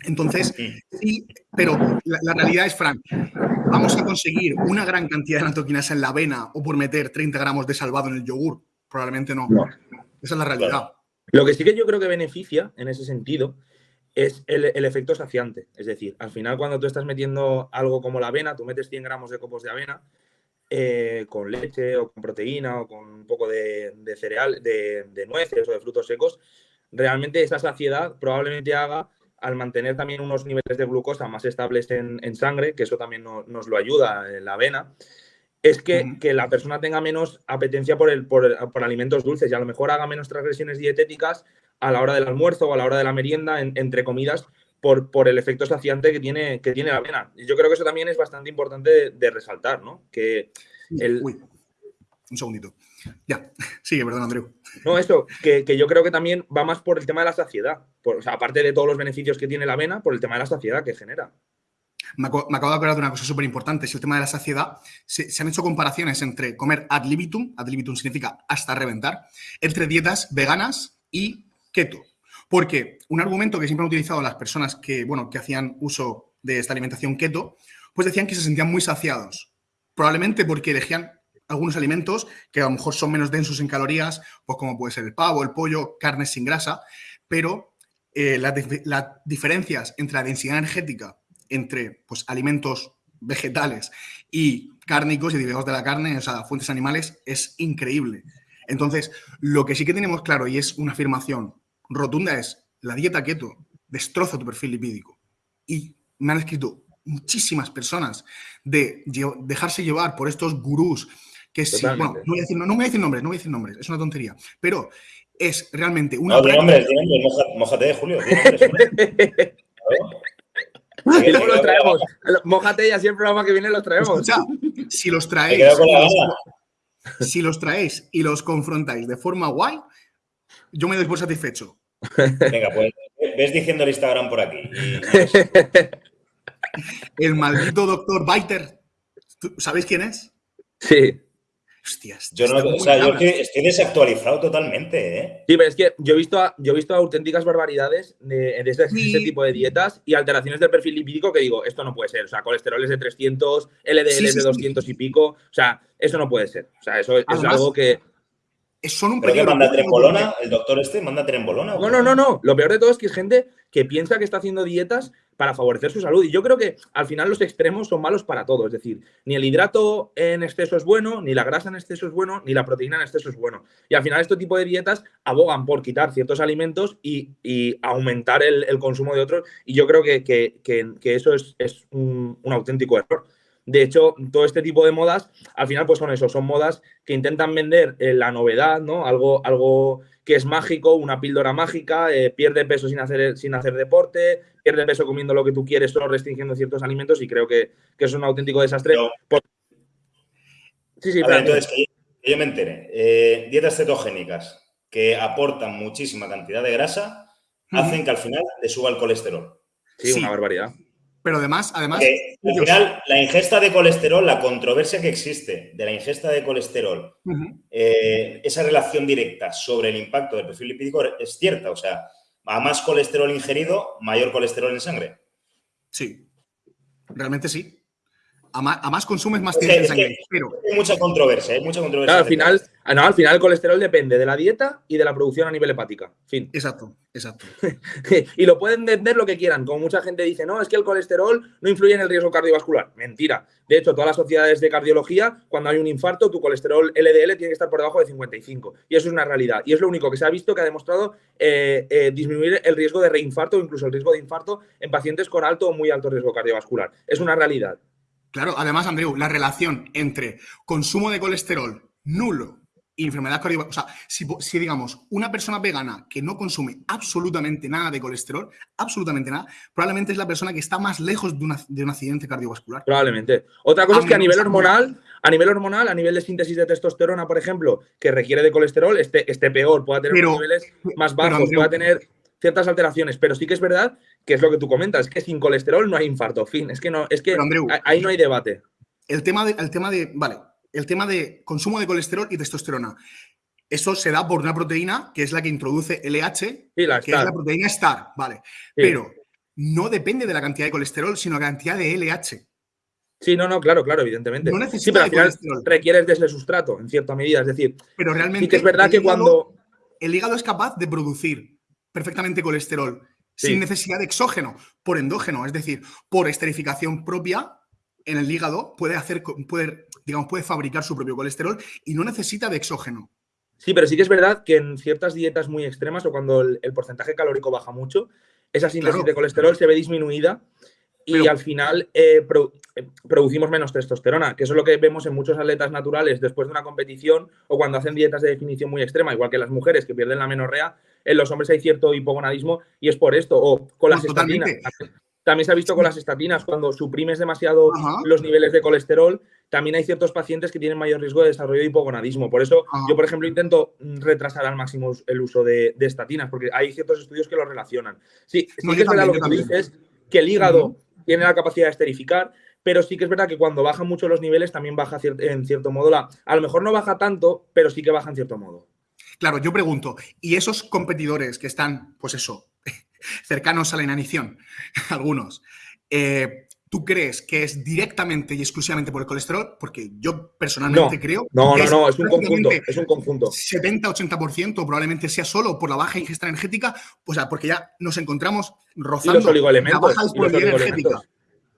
Entonces, sí, pero la, realidad es, Frank, ¿vamos a conseguir una gran cantidad de natoquinasa en la avena o por meter 30 gramos de salvado en el yogur? Probablemente no. Esa es la realidad. Lo que sí que yo creo que beneficia en ese sentido es el, efecto saciante. Es decir, al final cuando tú estás metiendo algo como la avena, tú metes 100 gramos de copos de avena eh, con leche o con proteína o con un poco de, cereal, de, de nueces o de frutos secos, realmente esa saciedad probablemente haga al mantener también unos niveles de glucosa más estables en, sangre, que eso también nos lo ayuda en la avena, es que, la persona tenga menos apetencia por, el, por, alimentos dulces y a lo mejor haga menos transgresiones dietéticas a la hora del almuerzo o a la hora de la merienda, entre comidas, por, por, el efecto saciante que tiene, que tiene la avena. Y yo creo que eso también es bastante importante de, resaltar, ¿no? Que el... Uy, un segundito. Ya, [LAUGHS] sigue, perdón, Andreu. No, eso, que, yo creo que también va más por el tema de la saciedad. Por, o sea, aparte de todos los beneficios que tiene la avena, por el tema de la saciedad que genera. me, acabo de acordar de una cosa súper importante, es el tema de la saciedad. Se, han hecho comparaciones entre comer ad libitum, ad libitum significa hasta reventar, entre dietas veganas y keto. Porque un argumento que siempre han utilizado las personas que, bueno, que hacían uso de esta alimentación keto, pues decían que se sentían muy saciados. Probablemente porque elegían algunos alimentos que a lo mejor son menos densos en calorías, pues como puede ser el pavo, el pollo, carnes sin grasa, pero eh, las, diferencias entre la densidad energética entre pues, alimentos vegetales y cárnicos y derivados de la carne, o sea, fuentes animales, es increíble. Entonces, lo que sí que tenemos claro y es una afirmación rotunda es la dieta keto destroza tu perfil lipídico. Y me han escrito muchísimas personas de dejarse llevar por estos gurús que sí, bueno, no voy, a decir, no, voy a decir nombres, no voy a decir nombres, es una tontería, pero es realmente una... No, de nombres, mojate, Julio. Luego [LAUGHS] los traemos. Mójate y así el programa que viene los traemos. Escucha, si los traéis, [LAUGHS] si los traéis y los confrontáis de forma guay, yo me doy por satisfecho. Venga, pues ves diciendo el Instagram por aquí. El maldito doctor Biter. ¿Sabéis quién es? Sí. Hostias. Yo no, o sea, yo estoy, desactualizado totalmente, ¿eh? Sí, pero es que yo he visto, yo he visto auténticas barbaridades de, ese, tipo de dietas y alteraciones del perfil lipídico que digo, esto no puede ser. O sea, colesterol es de 300, LDL es de 200 y pico. O sea, eso no puede ser. O sea, eso es algo que son un ¿Pero que manda trembolona? ¿El doctor este manda trembolona? No, no, no, no. Lo peor de todo es que es gente que piensa que está haciendo dietas para favorecer su salud. Y yo creo que al final los extremos son malos para todo. Es decir, ni el hidrato en exceso es bueno, ni la grasa en exceso es bueno, ni la proteína en exceso es bueno. Y al final este tipo de dietas abogan por quitar ciertos alimentos y, aumentar el, consumo de otros. Y yo creo que, eso es, un auténtico error. De hecho, todo este tipo de modas, al final, pues son eso, son modas que intentan vender eh, la novedad, ¿no? Algo, algo que es mágico, una píldora mágica, eh, pierde peso sin hacer, sin hacer deporte, pierde peso comiendo lo que tú quieres, solo restringiendo ciertos alimentos, y creo que, es un auténtico desastre. Sí, sí, pero. Entonces, que yo, me enteré. Eh, dietas cetogénicas que aportan muchísima cantidad de grasa, hacen que al final le suba el colesterol. sí. una barbaridad. Pero además, además. al final, la ingesta de colesterol, la controversia que existe de la ingesta de colesterol, eh, esa relación directa sobre el impacto del perfil lipídico es cierta. O sea, a más colesterol ingerido, mayor colesterol en sangre. Sí, realmente sí. A más, consumes, más tienes en sangre. Hay mucha controversia, hay mucha controversia. al final, no, al final el colesterol depende de la dieta y de la producción a nivel hepática. Fin. Exacto, exacto. [LAUGHS] y lo pueden entender lo que quieran. Como mucha gente dice, no, es que el colesterol no influye en el riesgo cardiovascular. Mentira. De hecho, todas las sociedades de cardiología, cuando hay un infarto, tu colesterol LDL tiene que estar por debajo de 55. Y eso es una realidad. Y es lo único que se ha visto que ha demostrado eh, eh, disminuir el riesgo de reinfarto o incluso el riesgo de infarto en pacientes con alto o muy alto riesgo cardiovascular. Es una realidad. Claro, además, Andreu, la relación entre consumo de colesterol nulo y enfermedad cardiovascular. O sea, si, digamos una persona vegana que no consume absolutamente nada de colesterol, absolutamente nada, probablemente es la persona que está más lejos de, un accidente cardiovascular. Probablemente. Otra cosa es que a nivel hormonal, a nivel hormonal, a nivel de síntesis de testosterona, por ejemplo, que requiere de colesterol, esté, esté peor, pueda tener niveles más bajos, pueda tener ciertas alteraciones, pero sí que es verdad que es lo que tú comentas, que sin colesterol no hay infarto, fin, es que no, es que ahí no hay debate. El tema de, el tema de, vale, el tema de consumo de colesterol y testosterona. Eso se da por una proteína que es la que introduce LH, que es la proteína STAR, vale. Pero no depende de la cantidad de colesterol, sino la cantidad de LH. Sí, no, no, claro, claro, evidentemente. No sí, pero al final requieres de ese sustrato, en cierta medida. Es decir, pero realmente sí que es verdad que cuando. El hígado es capaz de producir perfectamente colesterol sin necesidad de exógeno, por endógeno, es decir, por esterificación propia en el hígado puede hacer, puede, digamos, puede fabricar su propio colesterol y no necesita de exógeno. Sí, pero sí que es verdad que en ciertas dietas muy extremas o cuando el, porcentaje calórico baja mucho, esa síntesis de colesterol se ve disminuida y al final eh, eh, producimos menos testosterona, que eso es lo que vemos en muchos atletas naturales después de una competición o cuando hacen dietas de definición muy extrema, igual que las mujeres que pierden la menorrea, en los hombres hay cierto hipogonadismo y es por esto, o con las estatinas. También se ha visto con las estatinas, cuando suprimes demasiado los niveles de colesterol, también hay ciertos pacientes que tienen mayor riesgo de desarrollo de hipogonadismo. Por eso yo, por ejemplo, intento retrasar al máximo el uso de, estatinas, porque hay ciertos estudios que lo relacionan. Sí, sí que es verdad lo que tú dices, que el hígado tiene la capacidad de esterificar, pero sí que es verdad que cuando bajan mucho los niveles también baja en cierto modo la... A lo mejor no baja tanto, pero sí que baja en cierto modo. Claro, yo pregunto, ¿y esos competidores que están, pues eso, [LAUGHS] cercanos a la inanición, [LAUGHS] algunos, eh, ¿tú crees que es directamente y exclusivamente por el colesterol? Porque yo personalmente creo no, no, no, es un conjunto, es un conjunto. 70-80% probablemente sea solo por la baja ingesta energética, sea, porque ya nos encontramos rozando los oligoelementos, la baja disponibilidad energética.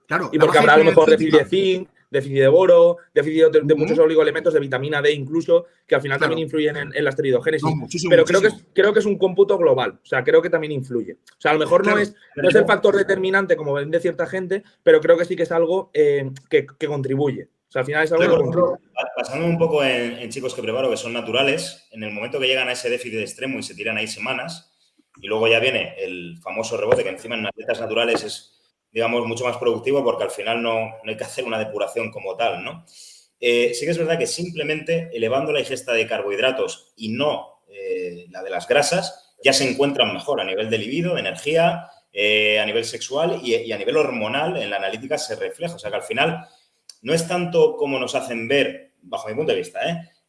Claro, y porque habrá a lo mejor déficit de zinc, déficit de boro, déficit de, muchos oligoelementos, de vitamina D incluso, que al final también influyen en, la esteroidogénesis. Pero Creo, que es, creo que es un cómputo global, o sea, creo que también influye. O sea, a lo mejor no, es, no es el factor determinante como ven de cierta gente, pero creo que sí que es algo eh, que, contribuye. O sea, al final es algo que contribuye. Pasando un poco en, chicos que preparo que son naturales, en el momento que llegan a ese déficit extremo y se tiran ahí semanas, y luego ya viene el famoso rebote que encima en atletas naturales es digamos, mucho más productivo porque al final no, hay que hacer una depuración como tal, ¿no? Eh, sí que es verdad que simplemente elevando la ingesta de carbohidratos y no eh, la de las grasas, ya se encuentran mejor a nivel de libido, de energía, eh, a nivel sexual y, a nivel hormonal en la analítica se refleja. O sea que al final no es tanto como nos hacen ver, bajo mi punto de vista,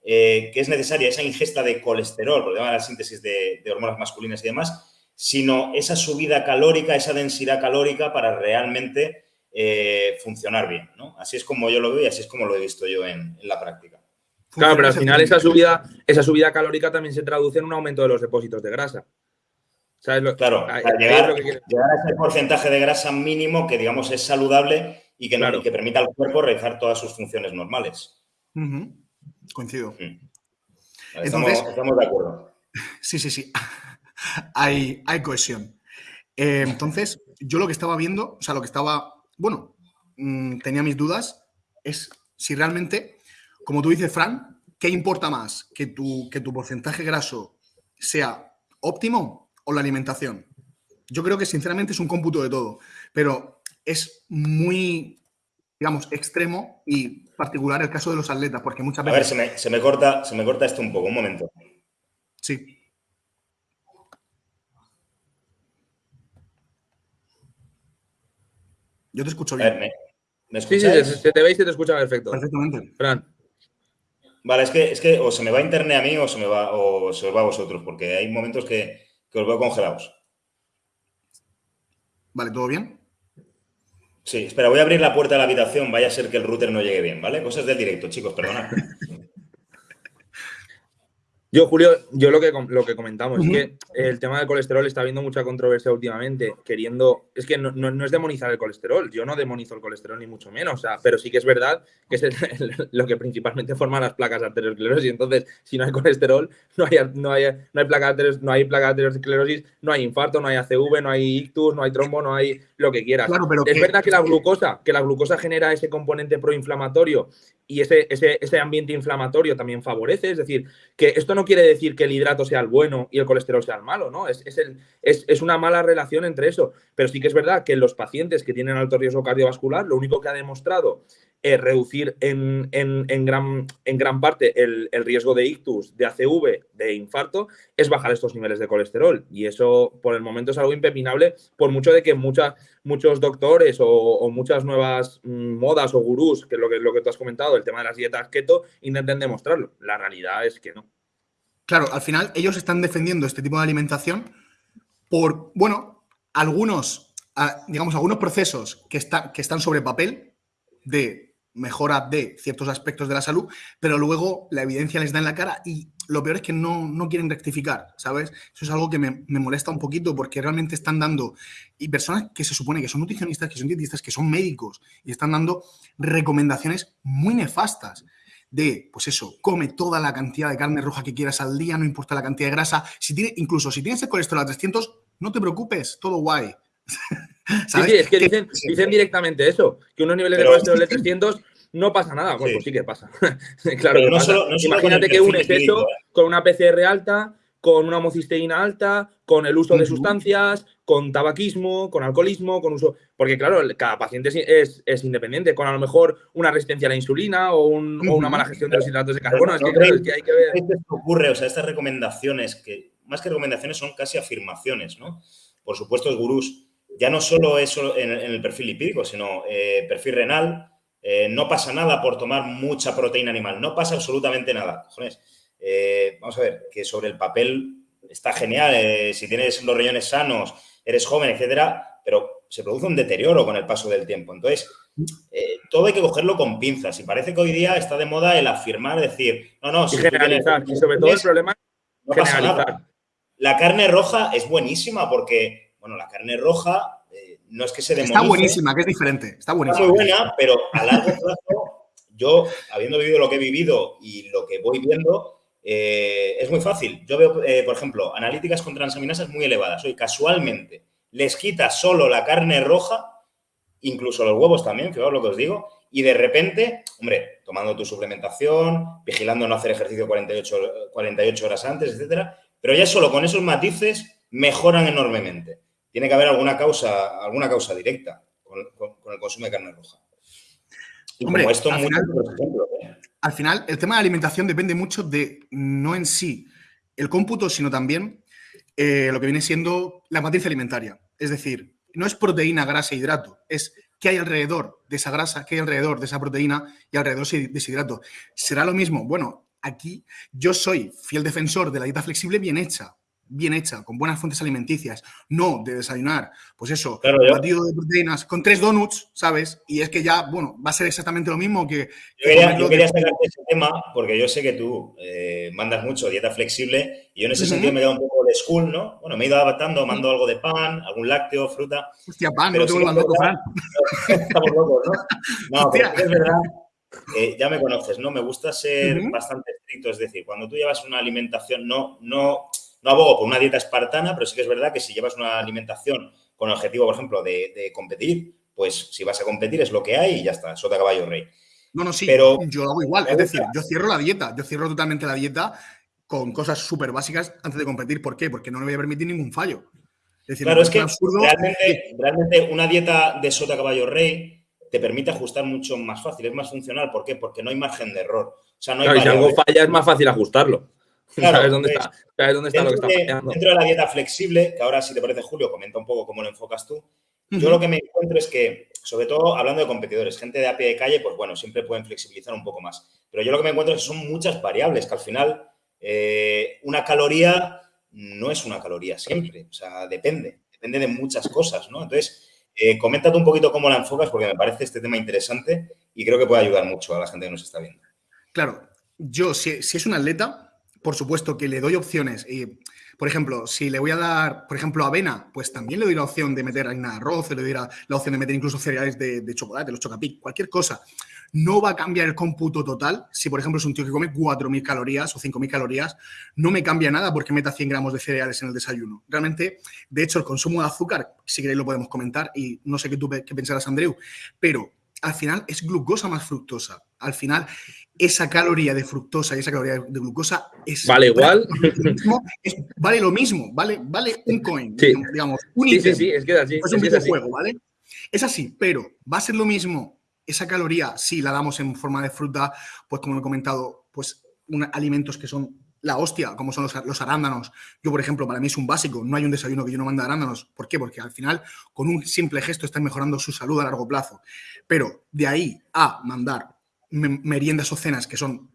que es necesaria esa ingesta de colesterol, por la síntesis de hormonas masculinas y demás, sino esa subida calórica, esa densidad calórica para realmente eh, funcionar bien. ¿no? Así es como yo lo veo y así es como lo he visto yo en, la práctica. Claro, pero al final esa subida, esa subida calórica también se traduce en un aumento de los depósitos de grasa. claro, llegar, a ese porcentaje de grasa mínimo que, digamos, es saludable y que, que permita al cuerpo realizar todas sus funciones normales. Coincido. estamos de acuerdo. [LAUGHS] Sí, sí, sí hay, hay cohesión. Eh, entonces, yo lo que estaba viendo, o sea, lo que estaba, bueno, mm, tenía mis dudas, es si realmente, como tú dices, Fran, ¿qué importa más? ¿Que tu, que tu porcentaje graso sea óptimo o la alimentación? Yo creo que sinceramente es un cómputo de todo, pero es muy, digamos, extremo y particular el caso de los atletas, porque muchas veces... A ver, se me, se me corta, se me corta esto un poco, un momento. Sí. Yo te escucho bien. ¿me, sí, sí, se te ve y se te escucha perfecto. Perfectamente. Fran. Vale, es que, es que o se me va internet a mí o se me va, o se os va a vosotros, porque hay momentos que, que os veo congelados. Vale, ¿todo bien? Sí, espera, voy a abrir la puerta de la habitación, vaya a ser que el router no llegue bien, ¿vale? Cosas del directo, chicos, perdonad. [LAUGHS] Yo, Julio, yo lo que, lo que comentamos es que el tema del colesterol está habiendo mucha controversia últimamente, queriendo, es que no, no, es demonizar el colesterol, yo no demonizo el colesterol ni mucho menos, o sea, pero sí que es verdad que es [LAUGHS] lo que principalmente forma las placas arteriosclerosis, entonces si no hay colesterol, no hay, no hay, no hay placa de no hay placa arteriosclerosis, no hay infarto, no hay ACV, no hay ictus, no hay trombo, no hay lo que quieras. es verdad que la glucosa, que la glucosa genera ese componente proinflamatorio y ese, ese, ese ambiente inflamatorio también favorece, es decir, que esto no quiere decir que el hidrato sea el bueno y el colesterol sea el malo, ¿no? Es, es, una mala relación entre eso. Pero sí que es verdad que los pacientes que tienen alto riesgo cardiovascular, lo único que ha demostrado es reducir en, gran, en gran, parte el, riesgo de ictus, de ACV, de infarto, es bajar estos niveles de colesterol. Y eso por el momento es algo impepinable, por mucho de que muchos doctores o, muchas nuevas mm, modas o gurús, que es lo que, lo que tú has comentado, el tema de las dietas keto, intenten demostrarlo. La realidad es que no. Claro, al final ellos están defendiendo este tipo de alimentación por, bueno, algunos, digamos, algunos procesos que, que están sobre papel de mejora de ciertos aspectos de la salud, pero luego la evidencia les da en la cara y lo peor es que no, quieren rectificar, ¿sabes? Eso es algo que me, me, molesta un poquito porque realmente están dando, y personas que se supone que son nutricionistas, que son dietistas, que son médicos, y están dando recomendaciones muy nefastas de, pues eso, come toda la cantidad de carne roja que quieras al día, no importa la cantidad de grasa. Si tiene, incluso si tienes el colesterol a 300, no te preocupes, todo guay. [LAUGHS] Sí, sí, es que dicen, directamente eso, que unos niveles de colesterol de 300 no pasa nada. Bueno, pues sí que pasa. [LAUGHS] claro que pasa. Imagínate que unes eso ¿eh? con una PCR alta, con una homocisteína alta, con el uso de sustancias, con tabaquismo, con alcoholismo, con uso. Porque, claro, cada paciente es, independiente, con a lo mejor una resistencia a la insulina o, una mala gestión de los hidratos de carbono. es, que, hay que ver. Esto ocurre, o sea, estas recomendaciones, que más que recomendaciones son casi afirmaciones, ¿no? Por supuesto, los gurús ya no solo eso en, el perfil lipídico, sino eh, perfil renal. Eh, no pasa nada por tomar mucha proteína animal, no pasa absolutamente nada. Eh, vamos a ver, que sobre el papel está genial, si tienes los riñones sanos, eres joven, etcétera, pero se produce un deterioro con el paso del tiempo. Entonces, todo hay que cogerlo con pinzas y parece que hoy día está de moda el afirmar, decir, no, no, si generalizar, y sobre todo el problema no pasa nada. La carne roja es buenísima porque, bueno, la carne roja eh, no es que se demonice. Está buenísima, que es diferente. Está buenísima. Está muy buena, pero a largo plazo, yo, habiendo vivido lo que he vivido y lo que voy viendo, eh, es muy fácil. Yo veo, eh, por ejemplo, analíticas con transaminasas muy elevadas. Hoy, casualmente, les quita solo la carne roja, incluso los huevos también, fijaos lo que os digo, y de repente, hombre, tomando tu suplementación, vigilando no hacer ejercicio 48, 48 horas antes, etcétera, pero ya solo con esos matices mejoran enormemente. Tiene que haber alguna causa, alguna causa directa con, el consumo de carne roja. Hombre, esto al, final, ¿eh? al final, el tema de alimentación depende mucho de no en sí el cómputo, sino también eh, lo que viene siendo la matriz alimentaria. Es decir, no es proteína, grasa e hidrato, es qué hay alrededor de esa grasa, qué hay alrededor de esa proteína y alrededor de ese hidrato. ¿Será lo mismo? Bueno, aquí yo soy fiel defensor de la dieta flexible bien hecha bien hecha, con buenas fuentes alimenticias, no de desayunar, pues eso, batido de proteínas con tres donuts, ¿sabes? Y es que ya, bueno, va a ser exactamente lo mismo que... Yo quería, sacar ese tema porque yo sé que tú eh, mandas mucho dieta flexible y yo en ese sentido me he dado un poco de school, ¿no? Bueno, me he ido adaptando, mando algo de pan, algún lácteo, fruta... Hostia, pan, no te vuelvas loco, Fran. [LAUGHS] Estamos locos, ¿no? No, es verdad ya me conoces, ¿no? Me gusta ser bastante estricto, es decir, cuando tú llevas una alimentación, no, no, no abogo por una dieta espartana, pero sí que es verdad que si llevas una alimentación con el objetivo, por ejemplo, de, competir, pues si vas a competir es lo que hay y ya está, sota caballo rey. No, no, sí, pero yo lo hago igual, es decir, yo cierro la dieta, yo cierro totalmente la dieta con cosas súper básicas antes de competir. ¿Por qué? Porque no me voy a permitir ningún fallo. Es decir, claro, es que realmente, realmente, una dieta de sota caballo rey te permite ajustar mucho más fácil, es más funcional. ¿Por qué? Porque no hay margen de error. O sea, no hay si algo falla es más fácil ajustarlo. ¿Sabes dónde está? dónde está lo que está fallando? Dentro de la dieta flexible, que ahora si te parece Julio, comenta un poco cómo lo enfocas tú. Yo lo que me encuentro es que, sobre todo hablando de competidores, gente de a pie de calle, pues bueno, siempre pueden flexibilizar un poco más. Pero yo lo que me encuentro es que son muchas variables, que al final eh, una caloría no es una caloría siempre, o sea, depende, depende de muchas cosas, ¿no? Entonces, eh, coméntate un poquito cómo la enfocas, porque me parece este tema interesante y creo que puede ayudar mucho a la gente que nos está viendo. Claro, yo, si, si es un atleta, por supuesto que le doy opciones. Y, por ejemplo, si le voy a dar, por ejemplo, avena, pues también le doy la opción de meter harina de arroz, le doy la, opción de meter incluso cereales de, chocolate, los chocapic, cualquier cosa. No va a cambiar el cómputo total. Si, por ejemplo, es un tío que come 4.000 calorías o 5.000 calorías, no me cambia nada porque meta 100 gramos de cereales en el desayuno. Realmente, de hecho, el consumo de azúcar, si queréis lo podemos comentar y no sé qué tú qué pensarás, Andreu, pero al final es glucosa más fructosa. Al final, esa caloría de fructosa y esa caloría de glucosa es. Vale igual. vale lo mismo, vale, vale un coin, digamos, un sí, sí, sí, es que es así. Es un videojuego, ¿vale? Es así, pero va a ser lo mismo esa caloría si la damos en forma de fruta, pues como he comentado, pues alimentos que son la hostia, como son los, arándanos. Yo, por ejemplo, para mí es un básico, no hay un desayuno que yo no mande arándanos. ¿Por qué? Porque al final, con un simple gesto, están mejorando su salud a largo plazo. Pero de ahí a mandar meriendas o cenas que son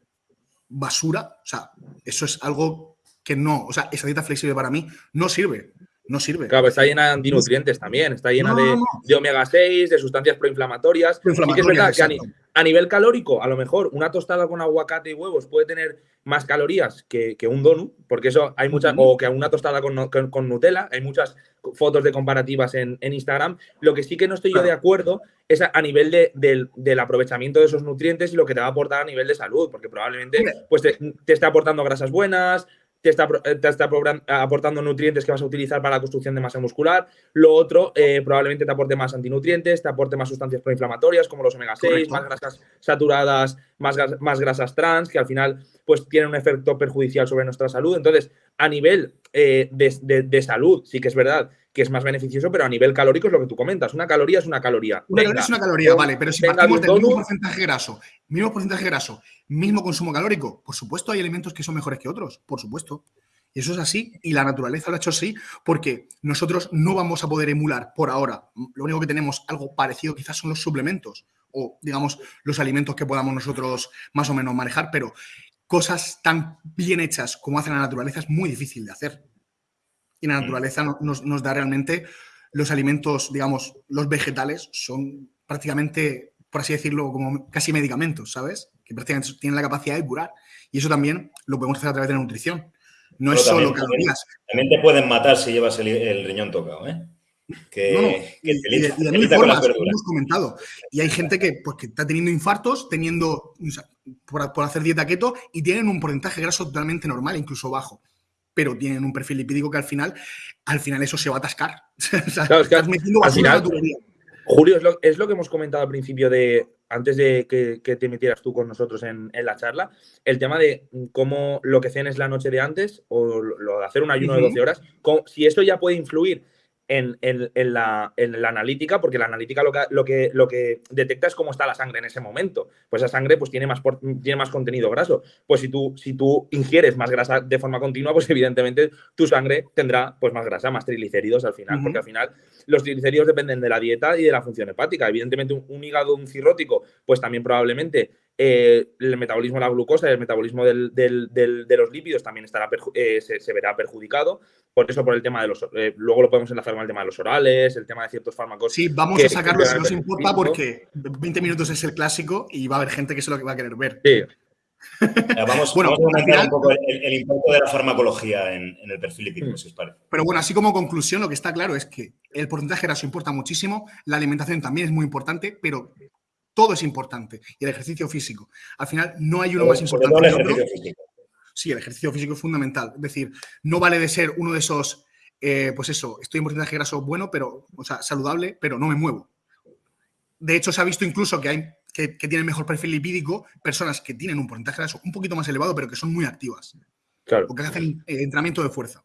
basura, o sea, eso es algo que no, o sea, esa dieta flexible para mí no sirve. No sirve. Claro, está llena de antinutrientes también, está llena de, omega 6, de sustancias proinflamatorias. que es verdad que a, nivel calórico, a lo mejor una tostada con aguacate y huevos puede tener más calorías que, un donut, porque eso hay muchas, o que una tostada con, Nutella, hay muchas fotos de comparativas en, Instagram. Lo que sí que no estoy yo de acuerdo es a, nivel de, del, aprovechamiento de esos nutrientes y lo que te va a aportar a nivel de salud, porque probablemente pues te, te está aportando grasas buenas, te está, aportando nutrientes que vas a utilizar para la construcción de masa muscular. Lo otro, eh, probablemente te aporte más antinutrientes, te aporte más sustancias proinflamatorias como los omega 6, más grasas saturadas, más, más grasas trans, que al final pues tienen un efecto perjudicial sobre nuestra salud. Entonces, a nivel eh, de, salud, sí que es verdad que es más beneficioso, pero a nivel calórico es lo que tú comentas. Una caloría es una caloría. Una caloría es una caloría, vale, pero si partimos del mismo porcentaje graso, mismo porcentaje graso, mismo consumo calórico, por supuesto hay alimentos que son mejores que otros, por supuesto. Y eso es así, y la naturaleza lo ha hecho así, porque nosotros no vamos a poder emular por ahora. Lo único que tenemos algo parecido quizás son los suplementos o, digamos, los alimentos que podamos nosotros más o menos manejar, pero cosas tan bien hechas como hace la naturaleza es muy difícil de hacer. Y la mm. naturaleza nos, nos da realmente los alimentos, digamos, los vegetales son prácticamente, por así decirlo, como casi medicamentos, ¿sabes? Que prácticamente tienen la capacidad de curar. Y eso también lo podemos hacer a través de la nutrición. No es solo calorías. También te pueden matar si llevas el, riñón tocado, ¿eh? Que, no, no. y, de, mil formas, hemos comentado. Y hay gente que, pues, que está teniendo infartos, teniendo, por, por, hacer dieta keto, y tienen un porcentaje graso totalmente normal, incluso bajo pero tienen un perfil lipídico que al final, al final eso se va a atascar. [LAUGHS] claro, es que al final, Julio, es lo, es lo, que hemos comentado al principio de, antes de que, te metieras tú con nosotros en, la charla, el tema de cómo lo que cenes la noche de antes o lo de hacer un ayuno de 12 horas, si esto ya puede influir en, la, analítica, porque la analítica lo que, lo, que, lo que detecta es cómo está la sangre en ese momento. Pues esa sangre pues, tiene, más tiene más contenido graso. Pues si tú, si tú ingieres más grasa de forma continua, pues [LAUGHS] evidentemente tu sangre tendrá pues, más grasa, más triglicéridos al final, porque al final los triglicéridos dependen de la dieta y de la función hepática. Evidentemente un, un hígado, un cirrótico, pues también probablemente eh, el metabolismo de la glucosa y el metabolismo de los lípidos también estará eh, se, verá perjudicado. Por eso, por el tema de los. Eh, luego lo podemos enlazar con el tema de los orales, el tema de ciertos fármacos. Sí, vamos a sacarlo si nos importa, porque 20 minutos es el clásico y va a haber gente que se lo va a querer ver. Sí. Vamos, [LAUGHS] bueno, a comentar un poco el, impacto de la farmacología en, el perfil lipídico, si os parece. Pero bueno, así como conclusión, lo que está claro es que el porcentaje graso importa muchísimo, la alimentación también es muy importante, pero todo es importante. Y el ejercicio físico. Al final, no hay uno más importante que el otro. Sí, el ejercicio físico es fundamental. Es decir, no vale de ser uno de esos, eh, pues eso, estoy en porcentaje graso bueno, pero, o sea, saludable, pero no me muevo. De hecho, se ha visto incluso que hay que, tienen mejor perfil lipídico personas que tienen un porcentaje graso un poquito más elevado, pero que son muy activas. Claro. O que hacen eh, entrenamiento de fuerza.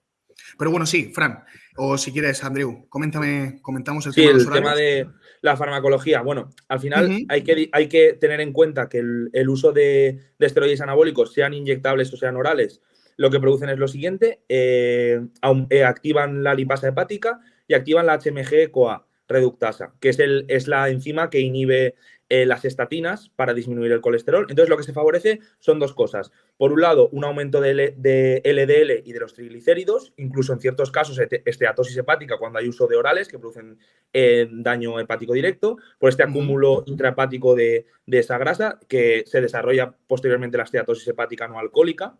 Pero bueno, sí, Fran, o si quieres, Andreu, coméntame, comentamos el tema, el tema de la farmacología. Bueno, al final hay, que, hay que tener en cuenta que el, uso de, esteroides anabólicos, sean inyectables o sean orales, lo que producen es lo siguiente, eh, eh, activan la lipasa hepática y activan la HMG-CoA reductasa, que es, el, es la enzima que inhibe eh, las estatinas para disminuir el colesterol. Entonces, lo que se favorece son dos cosas. Por un lado, un aumento de, LDL y de los triglicéridos, incluso en ciertos casos esteatosis hepática cuando hay uso de orales que producen eh, daño hepático directo, por este acúmulo intrahepático de, de, esa grasa que se desarrolla posteriormente la esteatosis hepática no alcohólica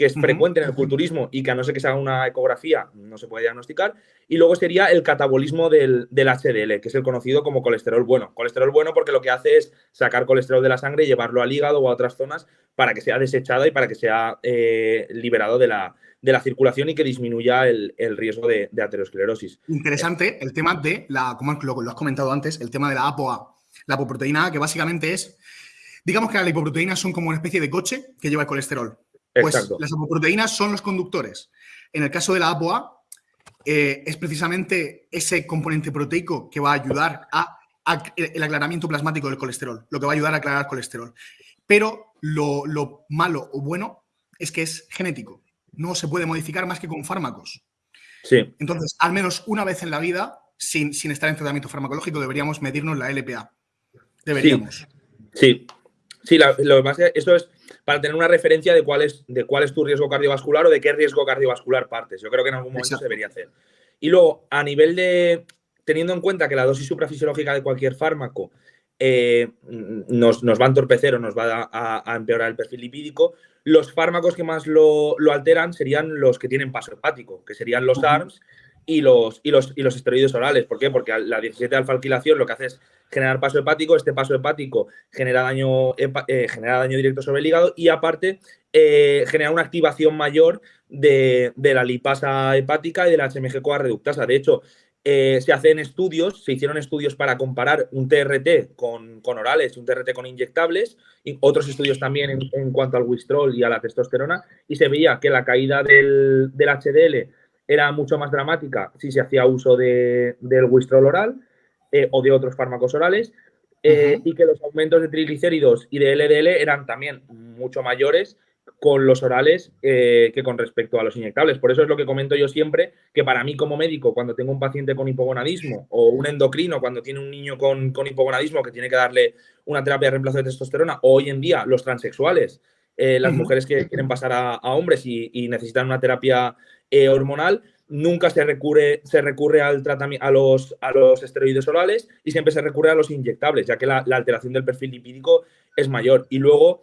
que es frecuente en el culturismo y que a no ser que se haga una ecografía no se puede diagnosticar. Y luego sería el catabolismo del, HDL, que es el conocido como colesterol bueno. Colesterol bueno porque lo que hace es sacar colesterol de la sangre y llevarlo al hígado o a otras zonas para que sea desechado y para que sea eh, liberado de la, de la circulación y que disminuya el, riesgo de, aterosclerosis. Interesante el tema de la, como lo, has comentado antes, el tema de la ApoA, la apoproteína A, que básicamente es, digamos que las lipoproteínas son como una especie de coche que lleva el colesterol. Pues las apoproteínas son los conductores. En el caso de la ApoA, eh, es precisamente ese componente proteico que va a ayudar a, el aclaramiento plasmático del colesterol, lo que va a ayudar a aclarar el colesterol. Pero lo, malo o bueno es que es genético. No se puede modificar más que con fármacos. Sí. Entonces, al menos una vez en la vida, sin, estar en tratamiento farmacológico, deberíamos medirnos la LPA. Deberíamos. Sí. Sí, lo que pasa es que eso es para tener una referencia de cuál, es, de cuál es tu riesgo cardiovascular o de qué riesgo cardiovascular partes. Yo creo que en algún momento se debería hacer. Y luego, a nivel de, teniendo en cuenta que la dosis suprafisiológica de cualquier fármaco eh, nos, va a entorpecer o nos va a, empeorar el perfil lipídico, los fármacos que más lo, alteran serían los que tienen paso hepático, que serían los ARMS y los, y los, y los esteroides orales. ¿Por qué? Porque la 17 alfa-alquilación lo que hace es generar paso hepático, este paso hepático genera daño, eh, genera daño directo sobre el hígado y aparte eh, genera una activación mayor de, la lipasa hepática y de la HMG-CoA reductasa. De hecho, eh, se hacen estudios, se hicieron estudios para comparar un TRT con, orales y un TRT con inyectables, y otros estudios también en, cuanto al wistrol y a la testosterona, y se veía que la caída del, HDL era mucho más dramática si se hacía uso del wistrol oral, eh, o de otros fármacos orales, eh, y que los aumentos de triglicéridos y de LDL eran también mucho mayores con los orales eh, que con respecto a los inyectables. Por eso es lo que comento yo siempre, que para mí como médico, cuando tengo un paciente con hipogonadismo o un endocrino, cuando tiene un niño con, con hipogonadismo que tiene que darle una terapia de reemplazo de testosterona, o hoy en día los transexuales, eh, las mujeres que quieren pasar a, hombres y, necesitan una terapia eh, hormonal, nunca se recurre, se recurre al a, los, a los esteroides orales y siempre se recurre a los inyectables, ya que la, la alteración del perfil lipídico es mayor. Y luego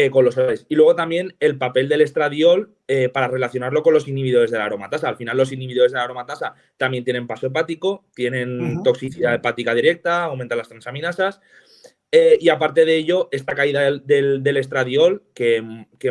eh, con los orales. Y luego también el papel del estradiol eh, para relacionarlo con los inhibidores de la aromatasa. Al final los inhibidores de la aromatasa también tienen paso hepático, tienen toxicidad hepática directa, aumentan las transaminasas. Eh, y aparte de ello, esta caída del, estradiol que,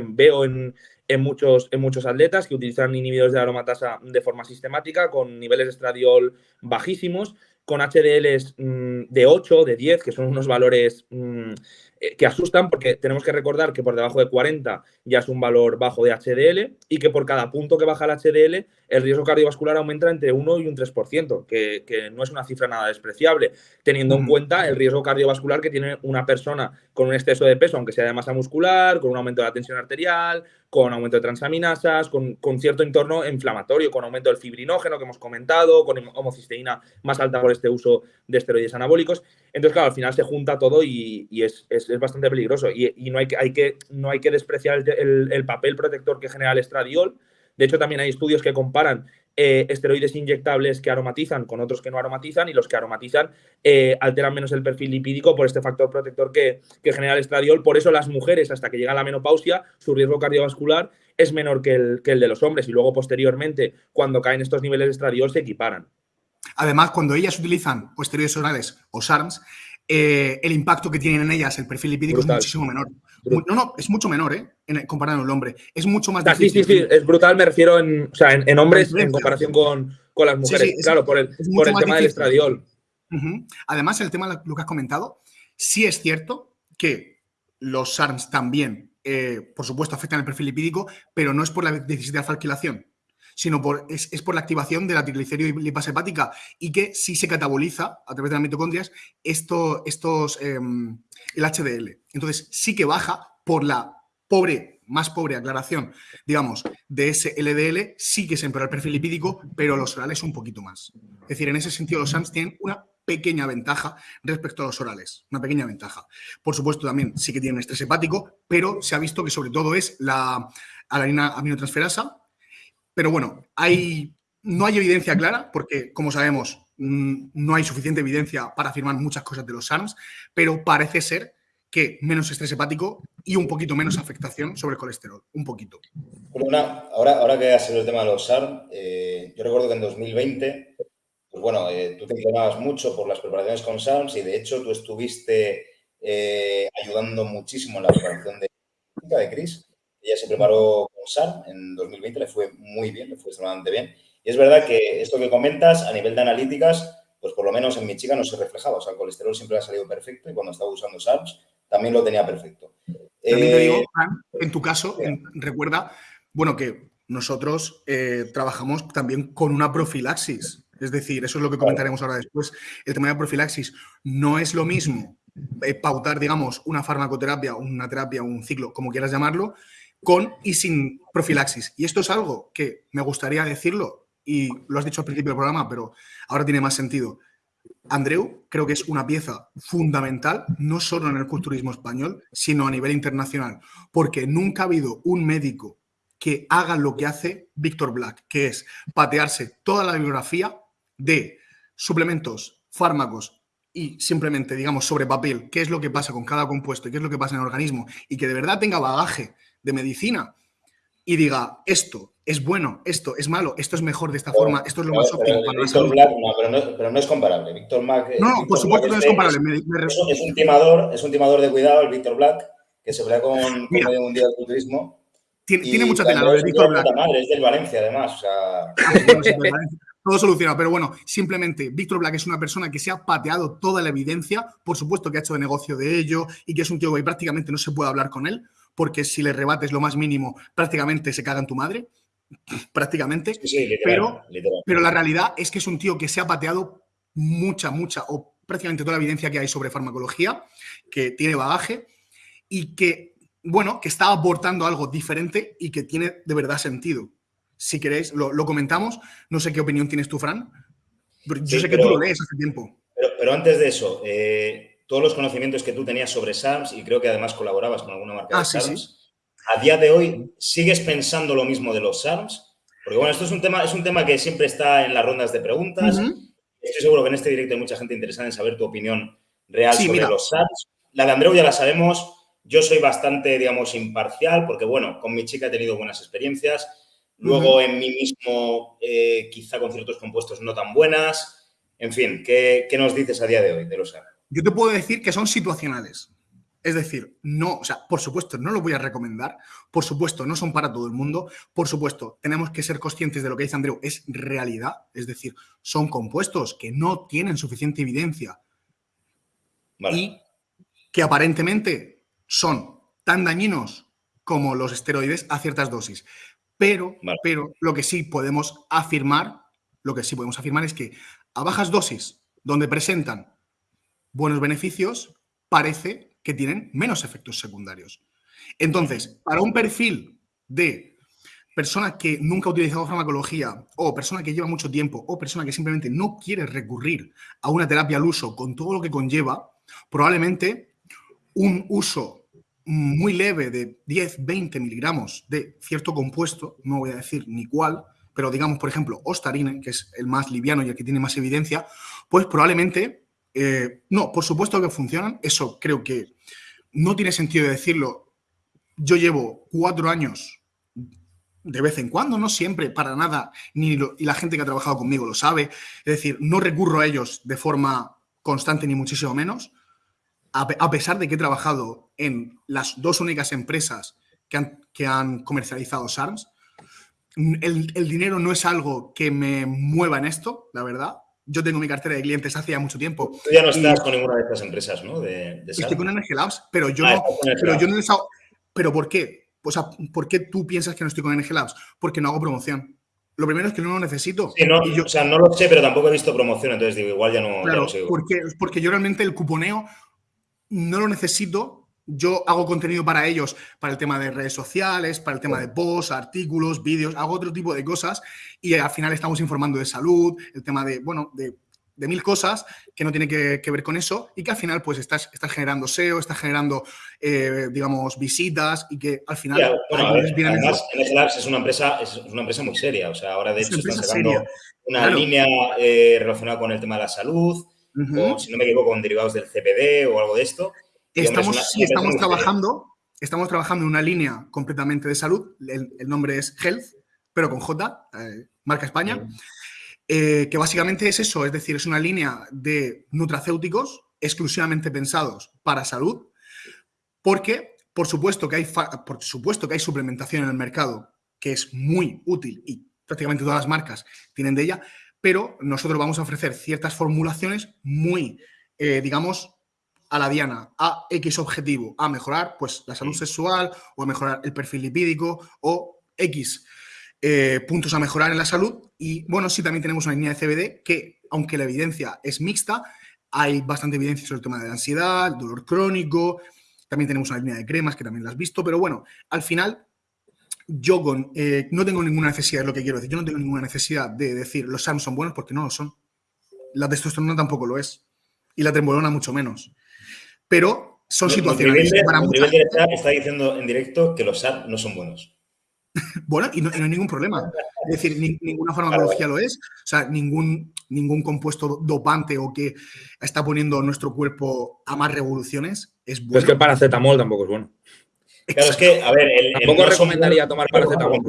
veo en, muchos, en muchos atletas que utilizan inhibidores de aromatasa de forma sistemática con niveles de estradiol bajísimos, con HDLs mm, de 8, de 10, que son unos valores... Mm, eh, que asustan porque tenemos que recordar que por debajo de 40 ya es un valor bajo de HDL y que por cada punto que baja el HDL el riesgo cardiovascular aumenta entre 1 y un 3%, que, que no es una cifra nada despreciable, teniendo en cuenta el riesgo cardiovascular que tiene una persona con un exceso de peso, aunque sea de masa muscular, con un aumento de la tensión arterial, con aumento de transaminasas, con, con cierto entorno inflamatorio, con aumento del fibrinógeno que hemos comentado, con homocisteína más alta por este uso de esteroides anabólicos. Entonces, claro, al final se junta todo y, es, es, es, bastante peligroso. Y, y, no, hay que, hay que, no hay que despreciar el, el, el papel protector que genera el estradiol, de hecho, también hay estudios que comparan eh, esteroides inyectables que aromatizan con otros que no aromatizan y los que aromatizan eh, alteran menos el perfil lipídico por este factor protector que, genera el estradiol. Por eso las mujeres, hasta que llega la menopausia, su riesgo cardiovascular es menor que el, que el de los hombres y luego posteriormente, cuando caen estos niveles de estradiol, se equiparan. Además, cuando ellas utilizan esteroides orales o SARMs, eh, el impacto que tienen en ellas, el perfil lipídico es muchísimo menor. No, no, es mucho menor, ¿eh? comparado con el hombre. Es mucho más difícil. Sí, sí, sí, es brutal, me refiero en, o sea, en, hombres en comparación con, las mujeres. claro, por el, por el tema del estradiol. Además, el tema lo que has comentado, sí es cierto que los SARMs también, eh, por supuesto, afectan el perfil lipídico, pero no es por la déficit de alfa-alquilación sino por, es, por la activación de la triglicérido hepática y que sí se cataboliza a través de las mitocondrias esto, estos, em, el HDL. Entonces sí que baja por la pobre, más pobre aclaración, digamos, de ese LDL, sí que se empeora el perfil lipídico, pero los orales un poquito más. Es decir, en ese sentido los SAMS tienen una pequeña ventaja respecto a los orales, una pequeña ventaja. Por supuesto, también sí que tienen estrés hepático, pero se ha visto que sobre todo es la alanina aminotransferasa, pero bueno, hay, no hay evidencia clara, porque como sabemos, mm, no hay suficiente evidencia para afirmar muchas cosas de los SARMs, pero parece ser que menos estrés hepático y un poquito menos afectación sobre el colesterol, un poquito. ahora, ahora que has el tema de los SARMs, eh, yo recuerdo que en 2020, pues bueno, eh, tú te entrenabas mucho por las preparaciones con SARMs y de hecho tú estuviste eh, ayudando muchísimo en la preparación de, de Chris. Ella se preparó con SAR en 2020, le fue muy bien, le fue extremadamente bien. Y es verdad que esto que comentas, a nivel de analíticas, pues por lo menos en mi chica no se reflejaba. O sea, el colesterol siempre ha salido perfecto y cuando estaba usando SARS también lo tenía perfecto. También te digo, eh, en tu caso, recuerda, bueno, que nosotros eh, trabajamos también con una profilaxis. Es decir, eso es lo que comentaremos ahora después. El tema de profilaxis no es lo mismo eh, pautar, digamos, una farmacoterapia, una terapia, un ciclo, como quieras llamarlo, con y sin profilaxis. Y esto es algo que me gustaría decirlo, y lo has dicho al principio del programa, pero ahora tiene más sentido. Andreu creo que es una pieza fundamental, no solo en el culturismo español, sino a nivel internacional, porque nunca ha habido un médico que haga lo que hace Víctor Black, que es patearse toda la bibliografía de suplementos, fármacos y simplemente, digamos, sobre papel, qué es lo que pasa con cada compuesto y qué es lo que pasa en el organismo, y que de verdad tenga bagaje de medicina y diga, esto es bueno, esto es malo, esto es mejor de esta forma, esto es lo más óptimo para Víctor Black, no, pero, no, pero no, es comparable. Víctor Black, no, no por supuesto no es comparable. es, un timador, es un timador de cuidado, el Víctor Black, que se pelea con, con medio mundial del culturismo. Tiene, tiene mucha lo de Víctor Black. Madre, es del Valencia, además. O sea... Ah, todo solucionado, pero bueno, simplemente Víctor Black es una persona que se ha pateado toda la evidencia, por supuesto que ha hecho de negocio de ello y que es un tío que prácticamente no se puede hablar con él, porque si le rebates lo más mínimo, prácticamente se caga en tu madre, [LAUGHS] prácticamente. pero, pero la realidad es que es un tío que se ha pateado mucha, mucha, o prácticamente toda la evidencia que hay sobre farmacología, que tiene bagaje y que bueno, que está aportando algo diferente y que tiene de verdad sentido. Si queréis, lo, comentamos. No sé qué opinión tienes tú, Fran. Yo sé que tú lo lees hace tiempo. Pero, antes de eso, eh, todos los conocimientos que tú tenías sobre SARMS, y creo que además colaborabas con alguna marca de ah, SARMS, a día de hoy, ¿sigues pensando lo mismo de los SARMS? Porque bueno, esto es un tema, es un tema que siempre está en las rondas de preguntas. Estoy seguro que en este directo hay mucha gente interesada en saber tu opinión real sobre los SARMS. La de Andreu ya la sabemos. Yo soy bastante, digamos, imparcial porque, bueno, con mi chica he tenido buenas experiencias. Luego en mí mismo, eh, quizá con ciertos compuestos no tan buenas. En fin, ¿qué, ¿qué, nos dices a día de hoy de los SARMS? Yo te puedo decir que son situacionales. Es decir, no, o sea, por supuesto, no lo voy a recomendar, por supuesto, no son para todo el mundo, por supuesto, tenemos que ser conscientes de lo que dice Andreu, es realidad, es decir, son compuestos que no tienen suficiente evidencia y que aparentemente son tan dañinos como los esteroides a ciertas dosis. Pero, pero lo que sí podemos afirmar, lo que sí podemos afirmar es que a bajas dosis, donde presentan buenos beneficios, parece que tienen menos efectos secundarios. Entonces, para un perfil de persona que nunca ha utilizado farmacología o persona que lleva mucho tiempo o persona que simplemente no quiere recurrir a una terapia al uso con todo lo que conlleva, probablemente un uso muy leve de 10, 20 miligramos de cierto compuesto, no voy a decir ni cuál, pero digamos, por ejemplo, ostarine, que es el más liviano y el que tiene más evidencia, pues probablemente, eh, no, por supuesto que funcionan, eso creo que no tiene sentido decirlo. Yo llevo cuatro años de vez en cuando, no siempre, para nada, ni y la gente que ha trabajado conmigo lo sabe. Es decir, no recurro a ellos de forma constante ni muchísimo menos, a, pesar de que he trabajado en las dos únicas empresas que han, comercializado SARMS. El, dinero no es algo que me mueva en esto, la verdad yo tengo mi cartera de clientes hace ya mucho tiempo. Tú ya no estás con ninguna de estas empresas, ¿no? De, estoy con Energy Labs, pero yo ah, no. Pero yo no ¿Pero por qué? O sea, ¿por qué tú piensas que no estoy con Energy Labs? Porque no hago promoción. Lo primero es que no lo necesito. yo, o sea, no lo sé, pero tampoco he visto promoción, entonces digo, igual ya no, claro, Porque, porque yo realmente el cuponeo no lo necesito yo hago contenido para ellos, para el tema de redes sociales, para el tema de posts, artículos, vídeos, hago otro tipo de cosas y al final estamos informando de salud, el tema de, bueno, de, mil cosas que no tiene que, ver con eso y que al final pues estás, estás generando SEO, estás generando, eh, digamos, visitas y que al final... además, es una, empresa, es una empresa muy seria, o sea, ahora de hecho están sacando una línea eh, relacionada con el tema de la salud, o si no me equivoco, con derivados del CPD o algo de esto. Estamos, sí, estamos trabajando, estamos trabajando en una línea completamente de salud. El, nombre es Health, pero con J, eh, marca España. Eh, que básicamente es eso, es decir, es una línea de nutracéuticos exclusivamente pensados para salud, porque por supuesto que hay, por supuesto que hay suplementación en el mercado que es muy útil y prácticamente todas las marcas tienen de ella, pero nosotros vamos a ofrecer ciertas formulaciones muy, eh, digamos, a la diana a X objetivo, a mejorar pues, la salud sexual o a mejorar el perfil lipídico o X eh, puntos a mejorar en la salud. Y bueno, sí, también tenemos una línea de CBD que, aunque la evidencia es mixta, hay bastante evidencia sobre el tema de la ansiedad, el dolor crónico. También tenemos una línea de cremas que también la has visto, pero bueno, al final yo con, eh, no tengo ninguna necesidad, es lo que quiero decir, yo no tengo ninguna necesidad de decir los SARM son buenos porque no lo son. La testosterona tampoco lo es. Y la trembolona mucho menos pero son situaciones para está diciendo en directo que los SAR no son buenos. [LAUGHS] bueno, y no, hay ningún problema. Es decir, ninguna farmacología lo es. O sea, ningún, ningún compuesto dopante o que está poniendo nuestro cuerpo a más revoluciones es bueno. es que el paracetamol tampoco es bueno. Claro, es que, a ver, el, tampoco recomendaría tomar paracetamol.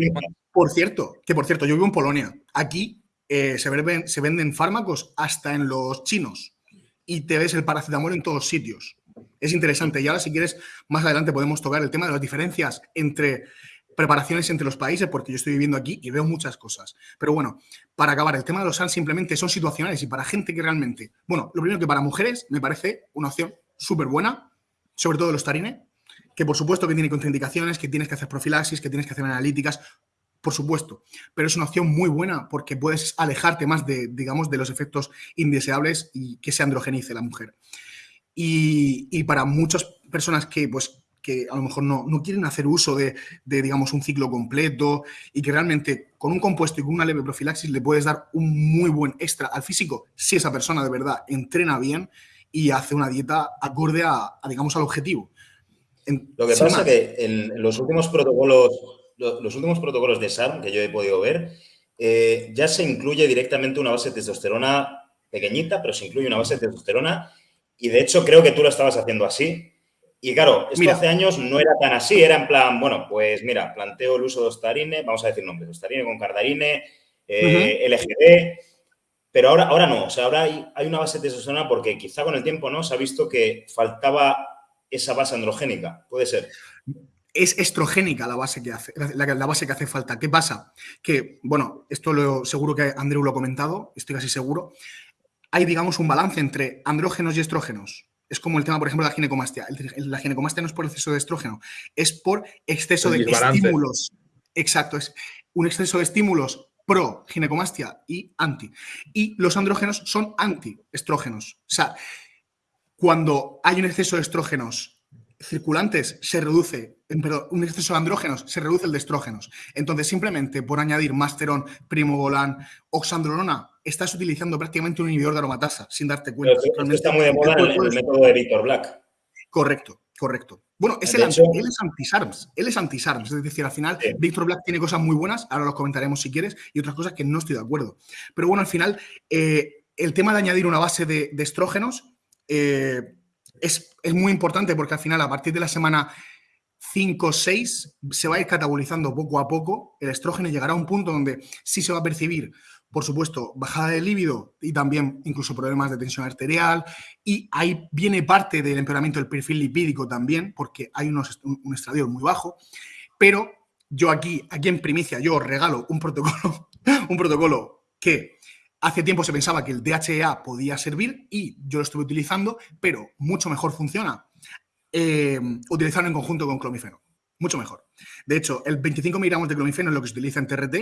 Por cierto, que por cierto, yo vivo en Polonia. Aquí eh, se, venden, se venden fármacos hasta en los chinos y te ves el paracetamol en todos sitios es interesante. Y ahora, si quieres, más adelante podemos tocar el tema de las diferencias entre preparaciones entre los países, porque yo estoy viviendo aquí y veo muchas cosas. Pero bueno, para acabar, el tema de los SAN simplemente son situacionales y para gente que realmente, bueno, lo primero que para mujeres me parece una opción súper buena, sobre todo los tarine, que por supuesto que tiene contraindicaciones, que tienes que hacer profilaxis, que tienes que hacer analíticas, por supuesto, pero es una opción muy buena porque puedes alejarte más de, digamos, de los efectos indeseables y que se androgenice la mujer. Y, para muchas personas que, pues, que a lo mejor no, no quieren hacer uso de, de, digamos, un ciclo completo y que realmente con un compuesto y con una leve profilaxis le puedes dar un muy buen extra al físico si esa persona de verdad entrena bien y hace una dieta acorde a, digamos, al objetivo. Lo que pasa es que en los últimos protocolos, los últimos protocolos de SARM que yo he podido ver, eh, ya se incluye directamente una base de testosterona pequeñita, pero se incluye una base de testosterona y de hecho creo que tú lo estabas haciendo así. Y claro, esto hace años no era tan así, era en plan, bueno, pues mira, planteo el uso de ostarine, vamos a decir nombres, ostarine con cardarine, eh, LGD, pero ahora, ahora no, o sea, ahora hay, hay, una base de testosterona porque quizá con el tiempo no se ha visto que faltaba esa base androgénica, puede ser. Es estrogénica la base que hace, la, la, base que hace falta. ¿Qué pasa? Que, bueno, esto lo, seguro que Andrew lo ha comentado, estoy casi seguro hay, digamos, un balance entre andrógenos y estrógenos. Es como el tema, por ejemplo, de la ginecomastia. La ginecomastia no es por exceso de estrógeno, es por exceso de estímulos. Exacto, es un exceso de estímulos pro ginecomastia y anti. Y los andrógenos son anti-estrógenos. O sea, cuando hay un exceso de estrógenos circulantes se reduce, perdón, un exceso de andrógenos se reduce el de estrógenos. Entonces, simplemente por añadir masterón, primobolan, oxandrolona, estás utilizando prácticamente un inhibidor de aromatasa sin darte cuenta. está muy de moda el, el, método de Victor Black. Correcto, correcto. Bueno, es el él es anti-SARMS, él es anti-SARMS, es decir, al final Victor Black tiene cosas muy buenas, ahora los comentaremos si quieres, y otras cosas que no estoy de acuerdo. Pero bueno, al final, eh, el tema de añadir una base de, de estrógenos eh, es, es, muy importante porque al final, a partir de la semana 5 o 6, se va a ir catabolizando poco a poco, el estrógeno llegará a un punto donde sí se va a percibir por supuesto, bajada de líbido y también incluso problemas de tensión arterial. Y ahí viene parte del empeoramiento del perfil lipídico también, porque hay unos, un estradiol muy bajo. Pero yo aquí, aquí en primicia, yo regalo un protocolo, [LAUGHS] un protocolo que hace tiempo se pensaba que el DHEA podía servir y yo lo estuve utilizando, pero mucho mejor funciona eh, utilizarlo en conjunto con clomifeno. Mucho mejor. De hecho, el 25 miligramos de clomifeno es lo que se utiliza en TRT,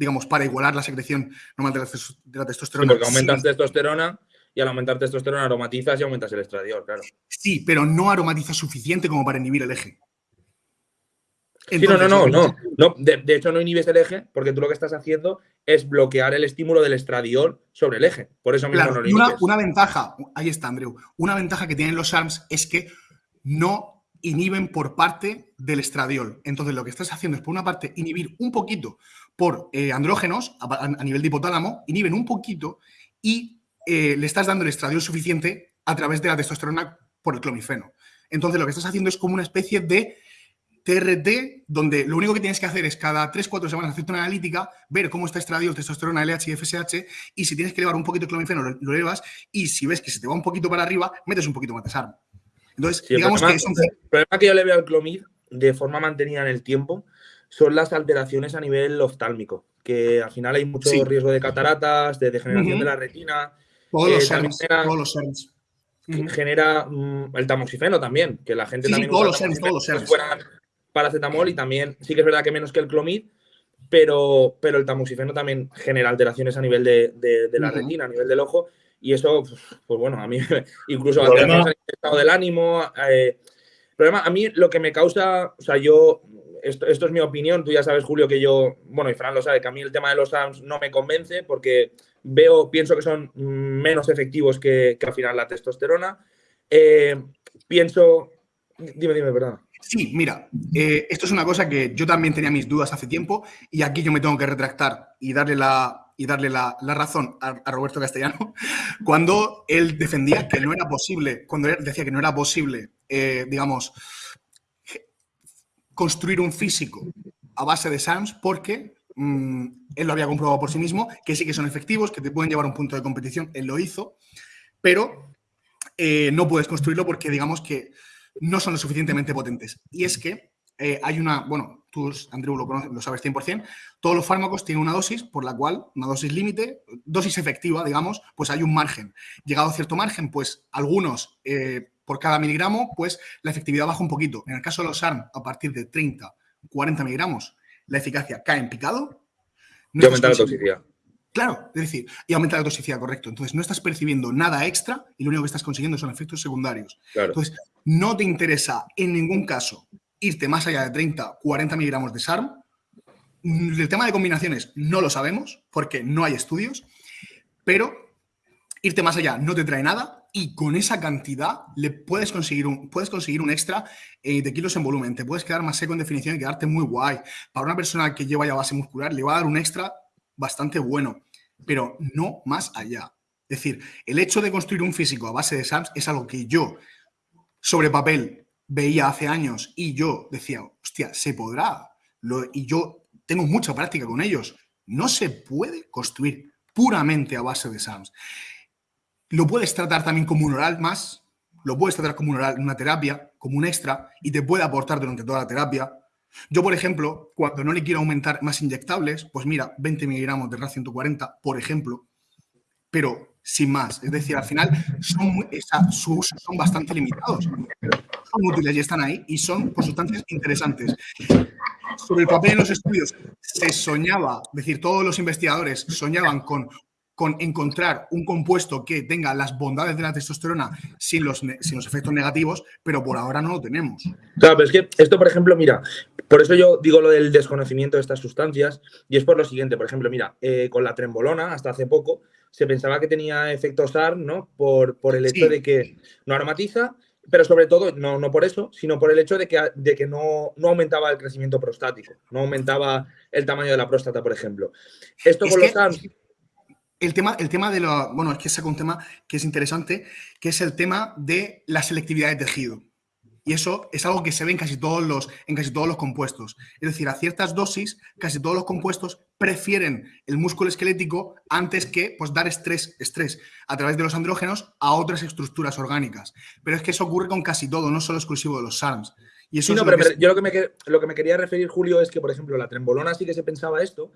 digamos, para igualar la secreción normal de la, testosterona. Sí, porque aumentas testosterona y al aumentar testosterona aromatizas y aumentas el estradiol, claro. Sí, pero no aromatiza suficiente como para inhibir el eje. Entonces, no, no, no, no. De, de, hecho, no inhibes el eje porque tú lo que estás haciendo es bloquear el estímulo del estradiol sobre el eje. Por eso mismo claro, no lo inhibes. Una, una ventaja, ahí está, Andrew. Una ventaja que tienen los ARMS es que no inhiben por parte del estradiol. Entonces, lo que estás haciendo es, por una parte, inhibir un poquito por eh, andrógenos a, a, nivel de hipotálamo, inhiben un poquito y eh, le estás dando el estradiol suficiente a través de la testosterona por el clomifeno. Entonces lo que estás haciendo es como una especie de TRT, donde lo único que tienes que hacer es cada 3-4 semanas hacer una analítica, ver cómo está estradiol, testosterona, LH y FSH, y si tienes que elevar un poquito el clomifeno, lo, lo, elevas, y si ves que se te va un poquito para arriba, metes un poquito más de SARM. Entonces, sí, digamos problema, que es un... El problema que yo le veo al clomid de forma mantenida en el tiempo son las alteraciones a nivel oftálmico, que al final hay mucho sí. riesgo de cataratas, de degeneración uh -huh. de la retina. Todos eh, los serms, genera, todos los serms. Uh -huh. Genera um, el tamoxifeno también, que la gente sí, también todos los serms, todos los fuera paracetamol y también, sí que es verdad que menos que el clomid, pero, pero el tamoxifeno también genera alteraciones a nivel de, de, de la uh -huh. retina, a nivel del ojo, y eso, pues bueno, a mí [LAUGHS] incluso alteraciones en el estado del ánimo. Eh, problema, a mí lo que me causa, o sea, yo esto, esto, es mi opinión, tú ya sabes, Julio, que yo, bueno, y Fran lo sabe, que a mí el tema de los ARMS no me convence porque veo, pienso que son menos efectivos que, que al final la testosterona. Eh, pienso, dime, dime, perdón. Sí, mira, eh, esto es una cosa que yo también tenía mis dudas hace tiempo y aquí yo me tengo que retractar y darle la, y darle la, la razón a, a, Roberto Castellano [LAUGHS] cuando él defendía que no era posible, cuando él decía que no era posible, eh, digamos, construir un físico a base de SAMS porque mmm, él lo había comprobado por sí mismo, que sí que son efectivos, que te pueden llevar a un punto de competición, él lo hizo, pero eh, no puedes construirlo porque digamos que no son lo suficientemente potentes. Y es que eh, hay una, bueno, tú, Andrew, lo, lo sabes 100%, todos los fármacos tienen una dosis por la cual, una dosis límite, dosis efectiva, digamos, pues hay un margen. Llegado a cierto margen, pues algunos... Eh, por cada miligramo, pues la efectividad baja un poquito. En el caso de los ARM, a partir de 30, 40 miligramos, la eficacia cae en picado. No y aumenta la toxicidad. Claro, es decir, y aumenta la toxicidad, correcto. Entonces, no estás percibiendo nada extra y lo único que estás consiguiendo son efectos secundarios. Entonces, no te interesa en ningún caso irte más allá de 30, 40 miligramos de SARM. El tema de combinaciones no lo sabemos porque no hay estudios, pero irte más allá no te trae nada y con esa cantidad le puedes conseguir un, puedes conseguir un extra eh, de kilos en volumen. Te puedes quedar más seco en definición y quedarte muy guay. Para una persona que lleva ya base muscular le va a dar un extra bastante bueno, pero no más allá. Es decir, el hecho de construir un físico a base de SAMS es algo que yo, sobre papel, veía hace años y yo decía, hostia, se podrá. y yo tengo mucha práctica con ellos. No se puede construir puramente a base de SAMS. Lo puedes tratar también como un oral más, lo puedes tratar como un oral, una terapia, como un extra, y te puede aportar durante toda la terapia. Yo, por ejemplo, cuando no le quiero aumentar más inyectables, pues mira, 20 miligramos de RAD 140, por ejemplo, pero sin más. Es decir, al final son, son bastante limitados. Son útiles y están ahí y son por sustancias interesantes. Sobre el papel en los estudios se soñaba, es decir, todos los investigadores soñaban con con encontrar un compuesto que tenga las bondades de la testosterona sin los, sin los efectos negativos, pero por ahora no lo tenemos. Claro, pero es que esto, por ejemplo, mira, por eso yo digo lo del desconocimiento de estas sustancias, y es por lo siguiente, por ejemplo, mira, eh, con la trembolona, hasta hace poco, se pensaba que tenía efecto SAR, ¿no? Por, por el hecho de que no aromatiza, pero sobre todo, no, no por eso, sino por el hecho de que, de que no, no, aumentaba el crecimiento prostático, no aumentaba el tamaño de la próstata, por ejemplo. Esto con los SAR el tema, el tema de lo. Bueno, es que saco un tema que es interesante, que es el tema de la selectividad de tejido. Y eso es algo que se ve en casi todos los, en casi todos los compuestos. Es decir, a ciertas dosis, casi todos los compuestos prefieren el músculo esquelético antes que pues, dar estrés, estrés a través de los andrógenos a otras estructuras orgánicas. Pero es que eso ocurre con casi todo, no solo exclusivo de los SARMs. Y eso sí, no, pero, yo lo que, me, lo que me quería referir, Julio, es que, por ejemplo, la trembolona sí que se pensaba esto,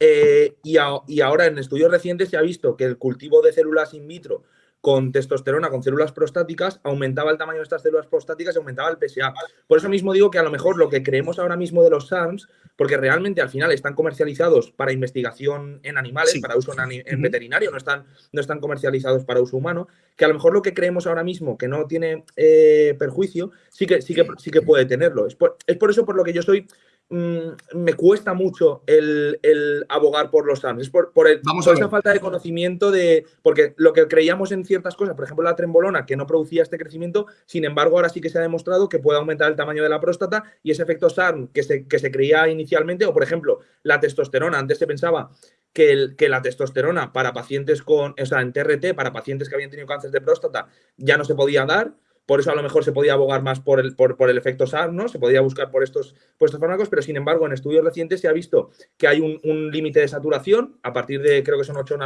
eh, y, ahora en estudios recientes se ha visto que el cultivo de células in vitro con testosterona, con células prostáticas, aumentaba el tamaño de estas células prostáticas y aumentaba el PSA. Por eso mismo digo que a lo mejor lo que creemos ahora mismo de los SARMs, porque realmente al final están comercializados para investigación en animales, para uso en, veterinario, no están, no están comercializados para uso humano, que a lo mejor lo que creemos ahora mismo que no tiene eh, perjuicio, sí que, sí, que, sí que puede tenerlo. Es es por eso por lo que yo soy Mm, me cuesta mucho el, abogar por los SAMs. Es por, Vamos esa falta de conocimiento de. Porque lo que creíamos en ciertas cosas, por ejemplo, la trembolona, que no producía este crecimiento, sin embargo, ahora sí que se ha demostrado que puede aumentar el tamaño de la próstata y ese efecto SARM que se, que se creía inicialmente, o por ejemplo, la testosterona. Antes se pensaba que, el, que, la testosterona para pacientes con, o sea, en TRT, para pacientes que habían tenido cáncer de próstata, ya no se podía dar. Por eso a lo mejor se podía abogar más por el, por, el efecto SAR, ¿no? Se podía buscar por estos, por fármacos, pero sin embargo en estudios recientes se ha visto que hay un, límite de saturación, a partir de creo que son 8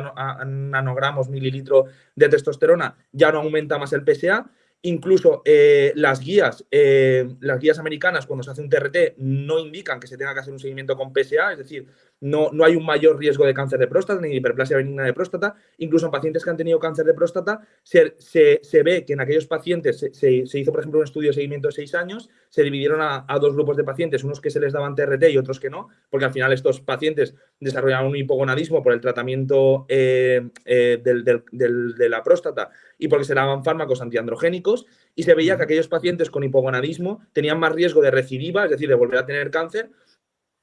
nanogramos mililitro de testosterona, ya no aumenta más el PSA Incluso eh, las guías, eh, las guías americanas, cuando se hace un TRT, no indican que se tenga que hacer un seguimiento con PSA, es decir, no, no hay un mayor riesgo de cáncer de próstata ni de hiperplasia benigna de próstata. Incluso en pacientes que han tenido cáncer de próstata, se, se, ve que en aquellos pacientes se, se, hizo, por ejemplo, un estudio de seguimiento de seis años, se dividieron a, dos grupos de pacientes, unos que se les daban TRT y otros que no, porque al final estos pacientes desarrollaban un hipogonadismo por el tratamiento eh, de la próstata y porque se daban fármacos antiandrogénicos y se veía que aquellos pacientes con hipogonadismo tenían más riesgo de recidiva, es decir, de volver a tener cáncer,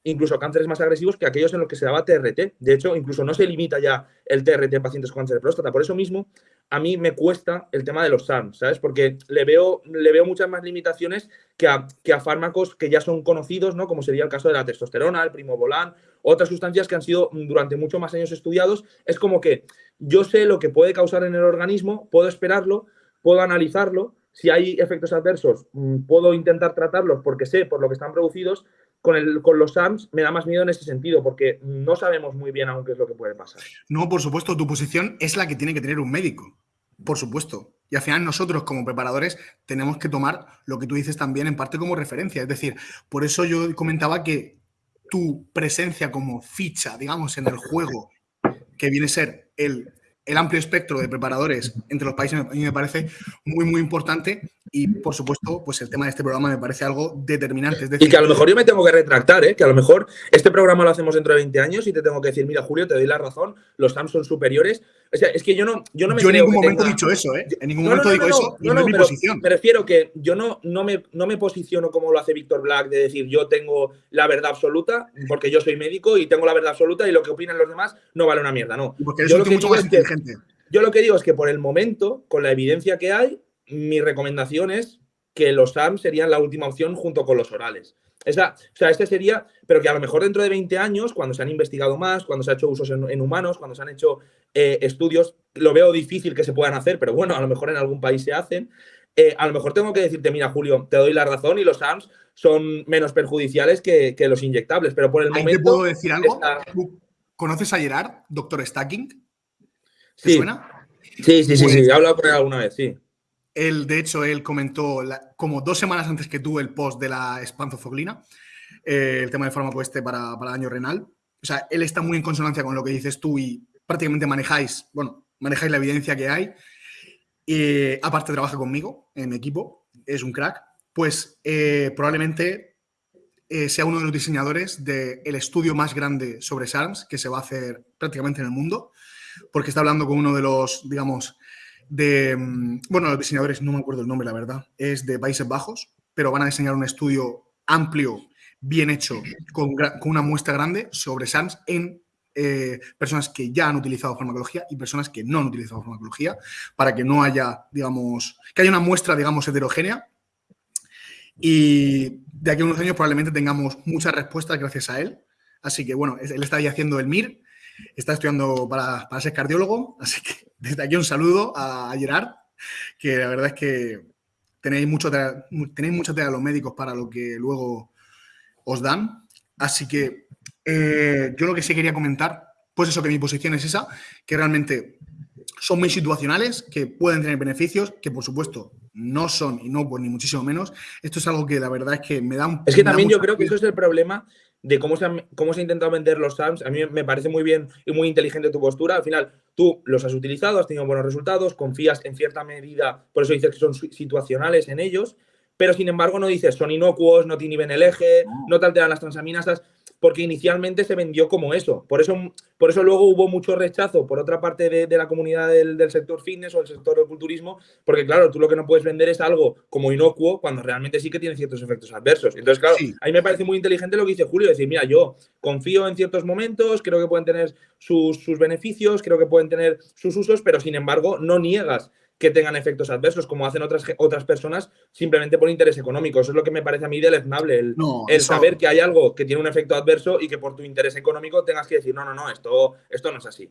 incluso cánceres más agresivos que aquellos en los que se daba TRT. De hecho, incluso no se limita ya el TRT en pacientes con cáncer de próstata. Por eso mismo, a mí me cuesta el tema de los SARMs, ¿sabes? Porque le veo, le veo muchas más limitaciones que a, que a fármacos que ya son conocidos, ¿no? Como sería el caso de la testosterona, el primobolan, otras sustancias que han sido durante muchos más años estudiados. Es como que yo sé lo que puede causar en el organismo, puedo esperarlo, puedo analizarlo. Si hay efectos adversos, mm, puedo intentar tratarlos porque sé por lo que están producidos. Con, el, con los SAMS me da más miedo en ese sentido, porque no sabemos muy bien aún qué es lo que puede pasar. No, por supuesto, tu posición es la que tiene que tener un médico. Por supuesto. Y al final nosotros como preparadores tenemos que tomar lo que tú dices también en parte como referencia. Es decir, por eso yo comentaba que tu presencia como ficha, digamos, en el juego, que viene a ser el, el amplio espectro de preparadores entre los países a mí me parece muy, muy importante y, por supuesto, pues el tema de este programa me parece algo determinante. y que a lo mejor yo me tengo que retractar, ¿eh? que a lo mejor este programa lo hacemos dentro de 20 años y te tengo que decir, mira, Julio, te doy la razón, los SAMs son superiores. O sea, es que yo no, yo no me Yo en ningún momento he dicho eso, ¿eh? En ningún momento digo eso, no, no, es mi posición. Me refiero que yo no, no, me, no me posiciono como lo hace Víctor Black de decir yo tengo la verdad absoluta porque yo soy médico y tengo la verdad absoluta y lo que opinan los demás no vale una mierda, no. Porque yo lo que mucho más inteligente. Yo lo que digo es que por el momento, con la evidencia que hay, mi recomendación es que los SAM serían la última opción junto con los orales. Esa, o sea, este sería, pero que a lo mejor dentro de 20 años, cuando se han investigado más, cuando se ha hecho usos en, humanos, cuando se han hecho eh, estudios, lo veo difícil que se puedan hacer, pero bueno, a lo mejor en algún país se hacen. Eh, a lo mejor tengo que decirte, mira, Julio, te doy la razón y los SAMs son menos perjudiciales que, los inyectables, pero por el momento... ¿Te puedo decir algo? ¿Conoces a Gerard, doctor Stacking? ¿Te suena? Sí, sí, sí, sí, he hablado con él alguna vez, sí. Él, de hecho, él comentó como dos semanas antes que tú el post de la espanzofoglina, eh, el tema del fármaco este para, para daño renal. O sea, él está muy en consonancia con lo que dices tú y prácticamente manejáis, bueno, manejáis la evidencia que hay. Y aparte trabaja conmigo en equipo, es un crack. Pues eh, probablemente eh, sea uno de los diseñadores del estudio más grande sobre SARMS que se va a hacer prácticamente en el mundo porque está hablando con uno de los, digamos, de, mm, bueno, los diseñadores, no me acuerdo el nombre, la verdad, es de Países Bajos, pero van a diseñar un estudio amplio, bien hecho, con, una muestra grande sobre SANS en eh, personas que ya han utilizado farmacología y personas que no han utilizado farmacología, para que no haya, digamos, que haya una muestra, digamos, heterogénea. Y de aquí a unos años probablemente tengamos muchas respuestas gracias a él. Así que, bueno, él está ahí haciendo el MIR está estudiando para, ser cardiólogo, así que desde aquí un saludo a Gerard, que la verdad es que tenéis mucho, tenéis mucha tela los médicos para lo que luego os dan. Así que eh, yo lo que sí quería comentar, pues eso, que mi posición es esa, que realmente son muy situacionales, que pueden tener beneficios, que por supuesto no son y no pues ni muchísimo menos. Esto es algo que la verdad es que me da un... Es que también yo creo que eso es el problema de cómo se, han, cómo se ha intentado vender los SAMs. A mí me parece muy bien y muy inteligente tu postura. Al final, tú los has utilizado, has tenido buenos resultados, confías en cierta medida, por eso dices que son situacionales en ellos, pero sin embargo no dices son inocuos, no te inhiben el eje, no te alteran las transaminasas porque inicialmente se vendió como eso. Por eso, por eso luego hubo mucho rechazo por otra parte de, la comunidad del, sector fitness o del sector del culturismo, porque claro, tú lo que no puedes vender es algo como inocuo cuando realmente sí que tiene ciertos efectos adversos. Entonces, claro, a mí me parece muy inteligente lo que dice Julio, decir, mira, yo confío en ciertos momentos, creo que pueden tener sus, sus beneficios, creo que pueden tener sus usos, pero sin embargo no niegas que tengan efectos adversos, como hacen otras, otras personas, simplemente por interés económico. Eso es lo que me parece a mí deleznable, el, el saber que hay algo que tiene un efecto adverso y que por tu interés económico tengas que decir, no, no, no, esto, esto no es así.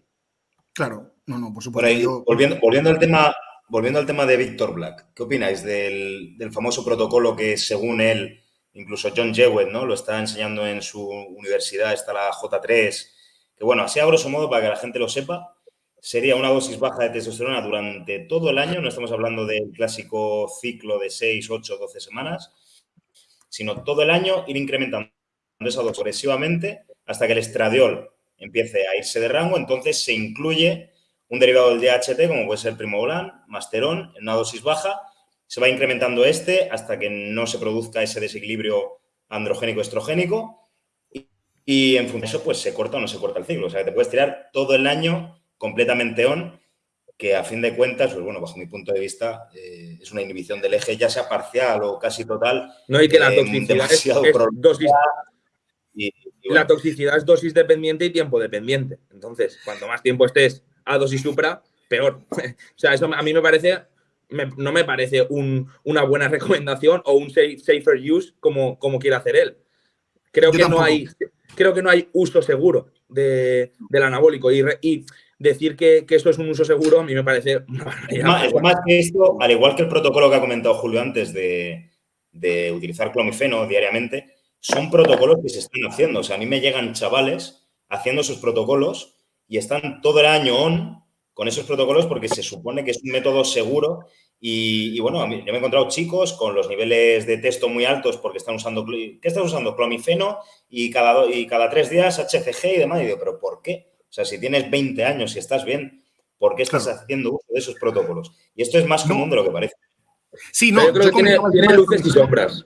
Claro, no, no, por supuesto. volviendo, volviendo, al tema, volviendo al tema de Víctor Black, ¿qué opináis del, del, famoso protocolo que según él, incluso John Jewett, ¿no? Lo está enseñando en su universidad, está la J3, que bueno, así a grosso modo, para que la gente lo sepa, sería una dosis baja de testosterona durante todo el año, no estamos hablando del clásico ciclo de 6, 8, 12 semanas, sino todo el año ir incrementando esa dosis progresivamente hasta que el estradiol empiece a irse de rango, entonces se incluye un derivado del DHT, como puede ser primobolan, masterón, en una dosis baja, se va incrementando este hasta que no se produzca ese desequilibrio androgénico-estrogénico y, en función de eso, pues se corta o no se corta el ciclo. O sea, te puedes tirar todo el año completamente on, que a fin de cuentas, pues bueno, bajo mi punto de vista, eh, es una inhibición del eje, ya sea parcial o casi total. No, hay que la toxicidad es, dosis. la toxicidad es dosis dependiente y tiempo dependiente. Entonces, cuanto más tiempo estés a dosis supra, peor. [LAUGHS] o sea, eso a mí me parece, no me parece una buena recomendación o un safer use como, como quiere hacer él. Creo que, no hay, creo que no hay uso seguro de, del anabólico. Y, y decir que, esto es un uso seguro a mí me parece Más, más, que esto, al igual que el protocolo que ha comentado Julio antes de, utilizar clomifeno diariamente, son protocolos que se están haciendo. O sea, a mí me llegan chavales haciendo esos protocolos y están todo el año on con esos protocolos porque se supone que es un método seguro y, bueno, yo me he encontrado chicos con los niveles de texto muy altos porque están usando, ¿qué están usando? Clomifeno y cada, y cada tres días HCG y demás. Y digo, ¿pero por qué? O sea, si tienes 20 años y estás bien, por qué estás haciendo uso de esos protocolos. Y esto es más común de lo que parece. Sí, no, yo creo que tiene, luces y sombras.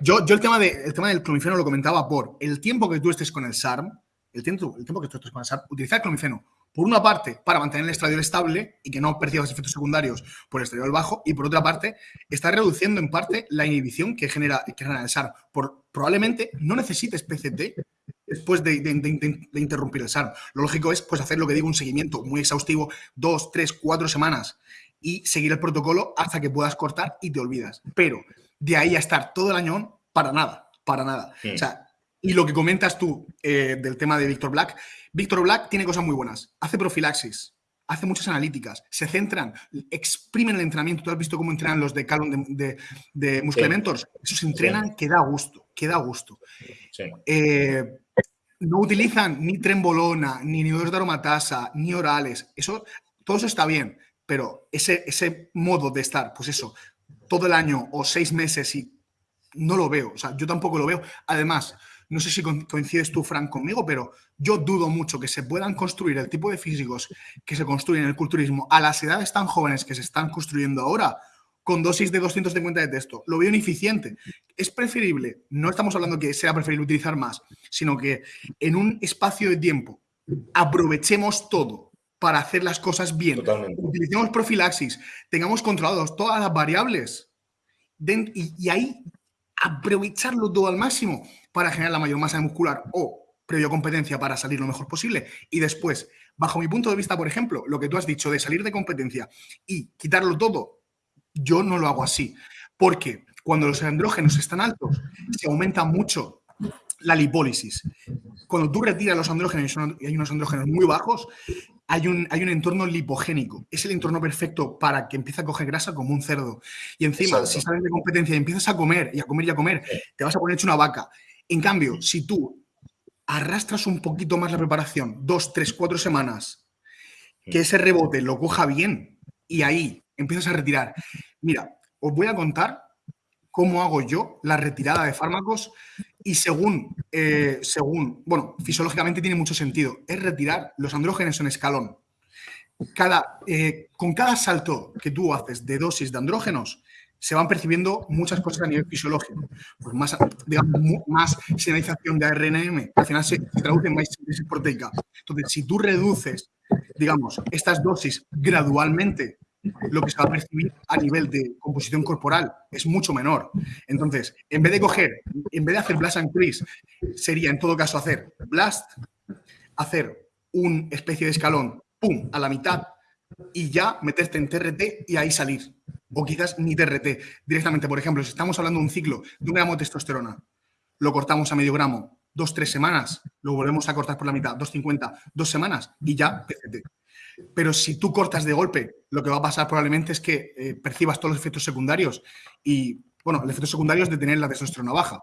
Yo, yo el, tema de, el tema del clomifeno lo comentaba por el tiempo que tú estés con el SARM, el tiempo, el tiempo que tú estés con el SARM, utilizar clomifeno por una parte, para mantener el estradiol estable y que no percibas efectos secundarios por el estradiol bajo, y por otra parte, está reduciendo en parte la inhibición que genera, que genera el SARM. Por, probablemente no necesites PCT después de, interrumpir el SARM. Lo lógico es pues, hacer lo que digo, un seguimiento muy exhaustivo, dos, tres, cuatro semanas, y seguir el protocolo hasta que puedas cortar y te olvidas. Pero de ahí a estar todo el año, para nada, para nada. O sea, y lo que comentas tú eh, del tema de Víctor Black, Víctor Black tiene cosas muy buenas. Hace profilaxis, hace muchas analíticas, se centran, exprimen el entrenamiento. Tú has visto cómo entrenan los de Calum de, de, Muscle Mentors. Esos entrenan que da gusto, que da gusto. Eh, no utilizan ni trembolona, ni inhibidores de aromatasa, ni orales. Eso, todo eso está bien, pero ese, ese modo de estar, pues eso, todo el año o seis meses y no lo veo. O sea, yo tampoco lo veo. Además, no sé si coincides tú, Frank, conmigo, pero yo dudo mucho que se puedan construir el tipo de físicos que se construyen en el culturismo a las edades tan jóvenes que se están construyendo ahora con dosis de 250 de texto. Lo veo ineficiente. Es preferible, no estamos hablando que sea preferible utilizar más, sino que en un espacio de tiempo aprovechemos todo para hacer las cosas bien. Utilicemos profilaxis, tengamos controlados todas las variables y ahí aprovecharlo todo al máximo para generar la mayor masa muscular o previo competencia para salir lo mejor posible. Y después, bajo mi punto de vista, por ejemplo, lo que tú has dicho de salir de competencia y quitarlo todo, yo no lo hago así. Porque cuando los andrógenos están altos, se aumenta mucho la lipólisis. Cuando tú retiras los andrógenos y hay unos andrógenos muy bajos, hay un, hay un entorno lipogénico. Es el entorno perfecto para que empiece a coger grasa como un cerdo. Y encima, si sales de competencia y empiezas a comer y a comer y a comer, te vas a poner hecho una vaca. En cambio, si tú arrastras un poquito más la preparación, dos, tres, cuatro semanas, que ese rebote lo coja bien y ahí empiezas a retirar. Mira, os voy a contar cómo hago yo la retirada de fármacos y según, eh, según, bueno, fisiológicamente tiene mucho sentido, es retirar los andrógenos en escalón. Cada, eh, con cada salto que tú haces de dosis de andrógenos, se van percibiendo muchas cosas a nivel fisiológico. Pues más, digamos, más señalización de ARNM, al final se, traduce en más síntesis proteica. Entonces, si tú reduces, digamos, estas dosis gradualmente, lo que se va a percibir a nivel de composición corporal es mucho menor. Entonces, en vez de coger, en vez de hacer blast and crease, sería en todo caso hacer blast, hacer una especie de escalón, pum, a la mitad, y ya meterte en TRT y ahí salir o quizás ni TRT. Directamente, por ejemplo, si estamos hablando de un ciclo de un gramo de testosterona, lo cortamos a medio gramo, dos, tres semanas, lo volvemos a cortar por la mitad, 250, dos semanas y ya PCT. Pero si tú cortas de golpe, lo que va a pasar probablemente es que eh, percibas todos los efectos secundarios y, bueno, el efecto secundario es de tener la testosterona baja.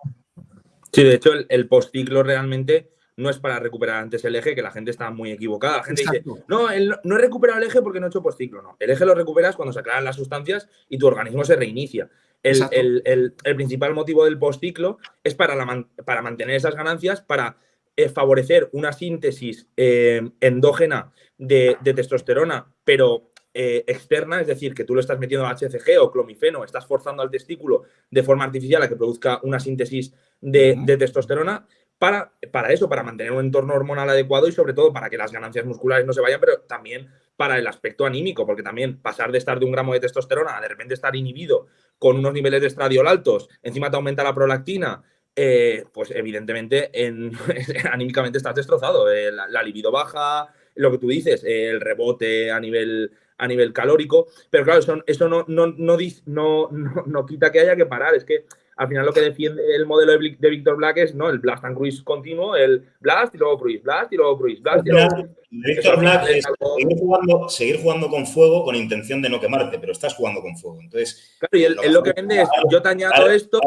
Sí, de hecho, el, el postciclo realmente no es para recuperar antes el eje, que la gente está muy equivocada. La gente dice, no, no he recuperado el eje porque no he hecho postciclo. No, el eje lo recuperas cuando se aclaran las sustancias y tu organismo se reinicia. El, principal motivo del postciclo es para, para mantener esas ganancias, para eh, favorecer una síntesis eh, endógena de, testosterona, pero eh, externa, es decir, que tú lo estás metiendo HCG o clomifeno, estás forzando al testículo de forma artificial a que produzca una síntesis de, de testosterona para, para eso, para mantener un entorno hormonal adecuado y sobre todo para que las ganancias musculares no se vayan, pero también para el aspecto anímico, porque también pasar de estar de un gramo de testosterona a de repente estar inhibido con unos niveles de estradiol altos, encima te aumenta la prolactina, eh, pues evidentemente en, [LAUGHS] anímicamente estás destrozado. Eh, la, libido baja, lo que tú dices, el rebote a nivel, a nivel calórico, pero claro, eso, eso no, no, no, no, no, quita que haya que parar, es que al final lo que defiende el modelo de, de Víctor Black es ¿no? el blast and cruise continuo, el blast y luego cruise, blast y luego cruise, blast y luego cruise. Víctor Black es seguir, jugando, seguir, jugando, con fuego con intención de no quemarte, pero estás jugando con fuego. Entonces, claro, y él, lo, que vende es, yo te añado esto,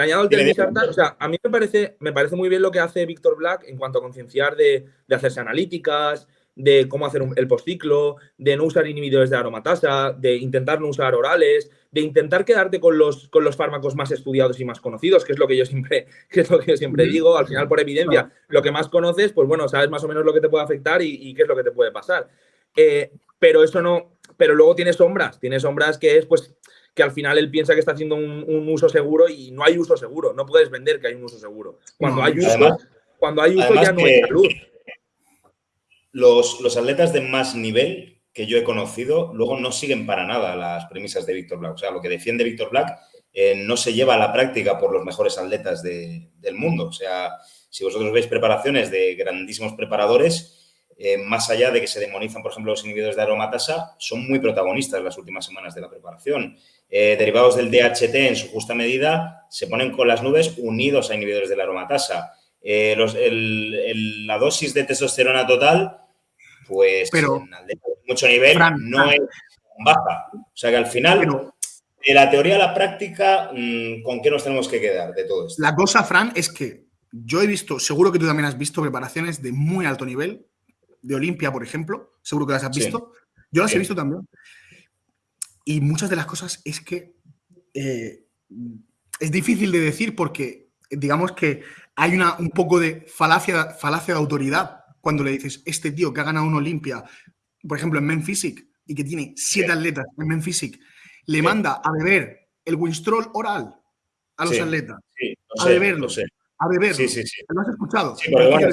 te añado el televisor, o sea, a mí me parece, me parece muy bien lo que hace Víctor Black en cuanto a concienciar de, de hacerse analíticas, de cómo hacer el postciclo, de no usar inhibidores de aromatasa, de intentar no usar orales, de intentar quedarte con los, con los fármacos más estudiados y más conocidos, que es lo que yo siempre, [LAUGHS] que es lo que yo siempre digo, al final por evidencia, lo que más conoces, pues bueno, sabes más o menos lo que te puede afectar y, qué es lo que te puede pasar. Eh, pero eso no, pero luego tiene sombras, tiene sombras que es pues que al final él piensa que está haciendo un, uso seguro y no hay uso seguro, no puedes vender que hay un uso seguro. Cuando hay uso, cuando hay uso ya no hay salud. Los, los atletas de más nivel que yo he conocido luego no siguen para nada las premisas de Víctor Black. O sea, lo que defiende Víctor Black eh, no se lleva a la práctica por los mejores atletas del mundo. O sea, si vosotros veis preparaciones de grandísimos preparadores, eh, más allá de que se demonizan, por ejemplo, los inhibidores de aromatasa, son muy protagonistas las últimas semanas de la preparación. Eh, derivados del DHT en su justa medida se ponen con las nubes unidos a inhibidores de la aromatasa. Eh, la dosis de testosterona total, pues pero, en mucho nivel no es baja. O sea que al final, de la teoría a la práctica, mm, ¿con qué nos tenemos que quedar de todo esto? La cosa, Fran, es que yo he visto, seguro que tú también has visto preparaciones de muy alto nivel de Olimpia, por ejemplo, seguro que las has visto. Yo las he visto también. Y muchas de las cosas es que eh, es difícil de decir porque digamos que hay una, un poco de falacia, falacia de autoridad cuando le dices, este tío que ha ganado un Olimpia, por ejemplo, en Men Physique, y que tiene siete atletas en Men Physique, le manda a beber el Winstrol oral a los atletas. a beberlo. A beberlo. Sí, sí, sí. ¿Lo has escuchado? Sí, porque bueno,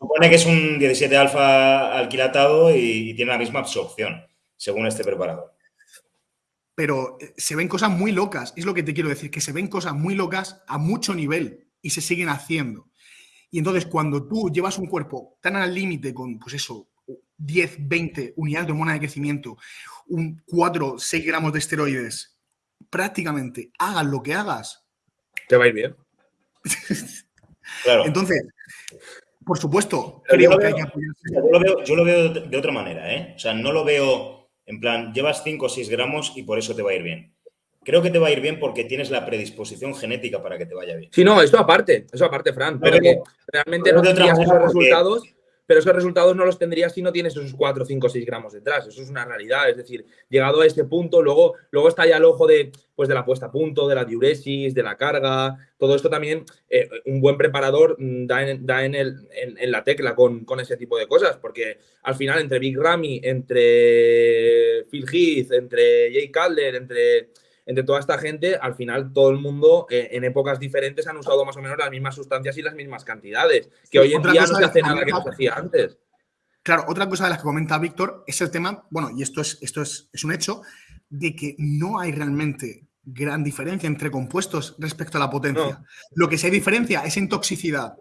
supone que es un 17 alfa alquilatado y tiene la misma absorción, según este preparador. Pero eh, se ven cosas muy locas, es lo que te quiero decir, que se ven cosas muy locas a mucho nivel y se siguen haciendo. Y entonces cuando tú llevas un cuerpo tan al límite con, pues eso, 10, 20 unidades de hormona de crecimiento, un 4, 6 gramos de esteroides, prácticamente hagas lo que hagas. Te va a ir bien. [LAUGHS] claro. Entonces, por supuesto, creo yo, lo veo, yo, lo veo, de otra manera, ¿eh? O sea, no lo veo en plan, llevas 5 o 6 gramos y por eso te va a ir bien. Creo que te va a ir bien porque tienes la predisposición genética para que te vaya bien. Sí, no, eso aparte, eso aparte, Fran. Pero que realmente no tendrías esos resultados pero esos resultados no los tendrías si no tienes esos 4, 5, 6 gramos detrás. Eso es una realidad. Es decir, llegado a este punto, luego, luego está ya el ojo de, pues, de la puesta a punto, de la diuresis, de la carga. Todo esto también, eh, un buen preparador mm, da en, da en, el, en, la tecla con, con, ese tipo de cosas, porque al final, entre Big Ramy, entre Phil Heath, entre Jay Calder, entre entre toda esta gente, al final todo el mundo eh, en épocas diferentes han usado más o menos las mismas sustancias y las mismas cantidades, que hoy en día no se hace nada que no se hacía antes. Claro, otra cosa de las que comenta Víctor es el tema, bueno, y esto es, esto es, es un hecho, de que no hay realmente gran diferencia entre compuestos respecto a la potencia. Lo que sí hay diferencia es en toxicidad.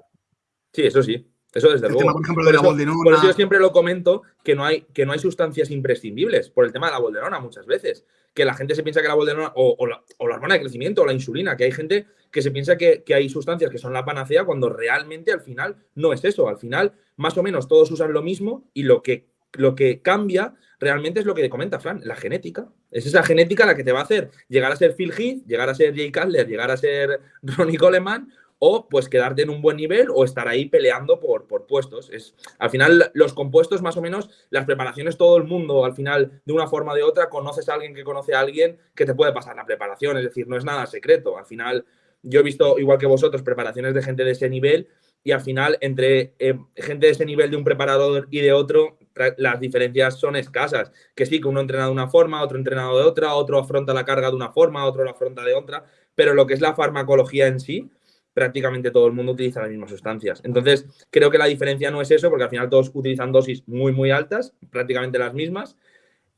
Sí, eso sí. Eso desde luego. por ejemplo, de la Por eso yo siempre lo comento que no, hay, que no hay sustancias imprescindibles por el tema de la bolderona muchas veces que la gente se piensa que la bolderona o, la, hormona de crecimiento o la insulina, que hay gente que se piensa que, hay sustancias que son la panacea cuando realmente al final no es eso. Al final, más o menos todos usan lo mismo y lo que, lo que cambia realmente es lo que comenta Fran, la genética. Es esa genética la que te va a hacer llegar a ser Phil Heath, llegar a ser Jay Cutler, llegar a ser [LAUGHS] Ronnie Coleman o pues quedarte en un buen nivel o estar ahí peleando por, por puestos. Es, al final, los compuestos, más o menos, las preparaciones, todo el mundo, al final, de una forma o de otra, conoces a alguien que conoce a alguien que te puede pasar la preparación, es decir, no es nada secreto. Al final, yo he visto, igual que vosotros, preparaciones de gente de ese nivel y al final, entre eh, gente de ese nivel de un preparador y de otro, las diferencias son escasas. Que sí, que uno entrena de una forma, otro entrenado de otra, otro afronta la carga de una forma, otro la afronta de otra, pero lo que es la farmacología en sí, prácticamente todo el mundo utiliza las mismas sustancias. Entonces, creo que la diferencia no es eso, porque al final todos utilizan dosis muy, muy altas, prácticamente las mismas,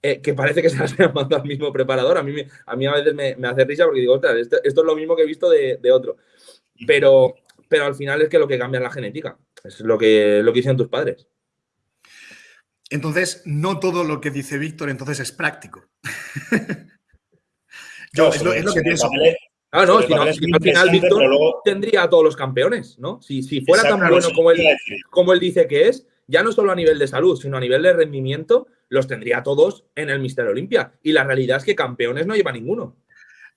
eh, que parece que se las [LAUGHS] han mandado al mismo preparador. A mí, a, mí a veces me, hace risa porque digo, ostras, esto, es lo mismo que he visto de, otro. Pero, pero al final es que lo que cambia es la genética. Es lo que, lo que dicen tus padres. Entonces, no todo lo que dice Víctor entonces es práctico. [LAUGHS] Yo, es, lo, que pienso. Ah, no, si, al final Víctor tendría a todos los campeones, ¿no? Si, fuera tan bueno como él, como él dice que es, ya no solo a nivel de salud, sino a nivel de rendimiento, los tendría todos en el Mister Olimpia. Y la realidad es que campeones no lleva ninguno.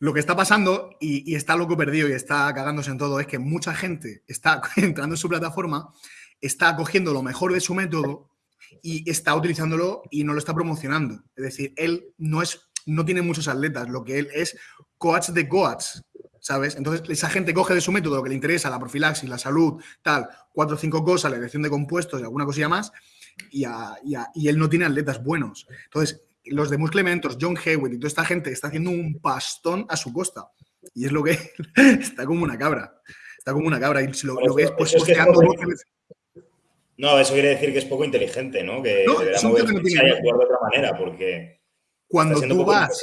Lo que está pasando, y, está loco perdido y está cagándose en todo, es que mucha gente está [LAUGHS] entrando en su plataforma, está cogiendo lo mejor de su método y está utilizándolo y no lo está promocionando. Es decir, él no es no tiene muchos atletas, lo que él es coach de coach. ¿Sabes? Entonces, esa gente coge de su método lo que le interesa, la profilaxis, la salud, tal, cuatro o cinco cosas, la elección de compuestos y alguna cosilla más, y, y, él no tiene atletas buenos. Entonces, los de Muscle Mentors, John Hewitt y toda esta gente está haciendo un pastón a su costa. Y es lo que [LAUGHS] está como una cabra. Está como una cabra. Y si lo, ves, pues posteando. No, eso quiere decir que es poco inteligente, ¿no? Que no, deberá moverse y actuar de otra manera, porque. Cuando tú vas.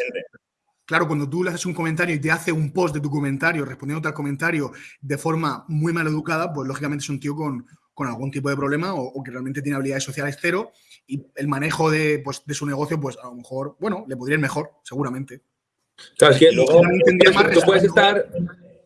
Claro, cuando tú le haces un comentario y te hace un post de tu comentario respondiendo al comentario de forma muy mal educada, pues lógicamente es un tío con, con algún tipo de problema o, que realmente tiene habilidades sociales cero y el manejo de, pues, de su negocio, pues a lo mejor, bueno, le podría ir mejor, seguramente. Claro, es que luego tú puedes estar.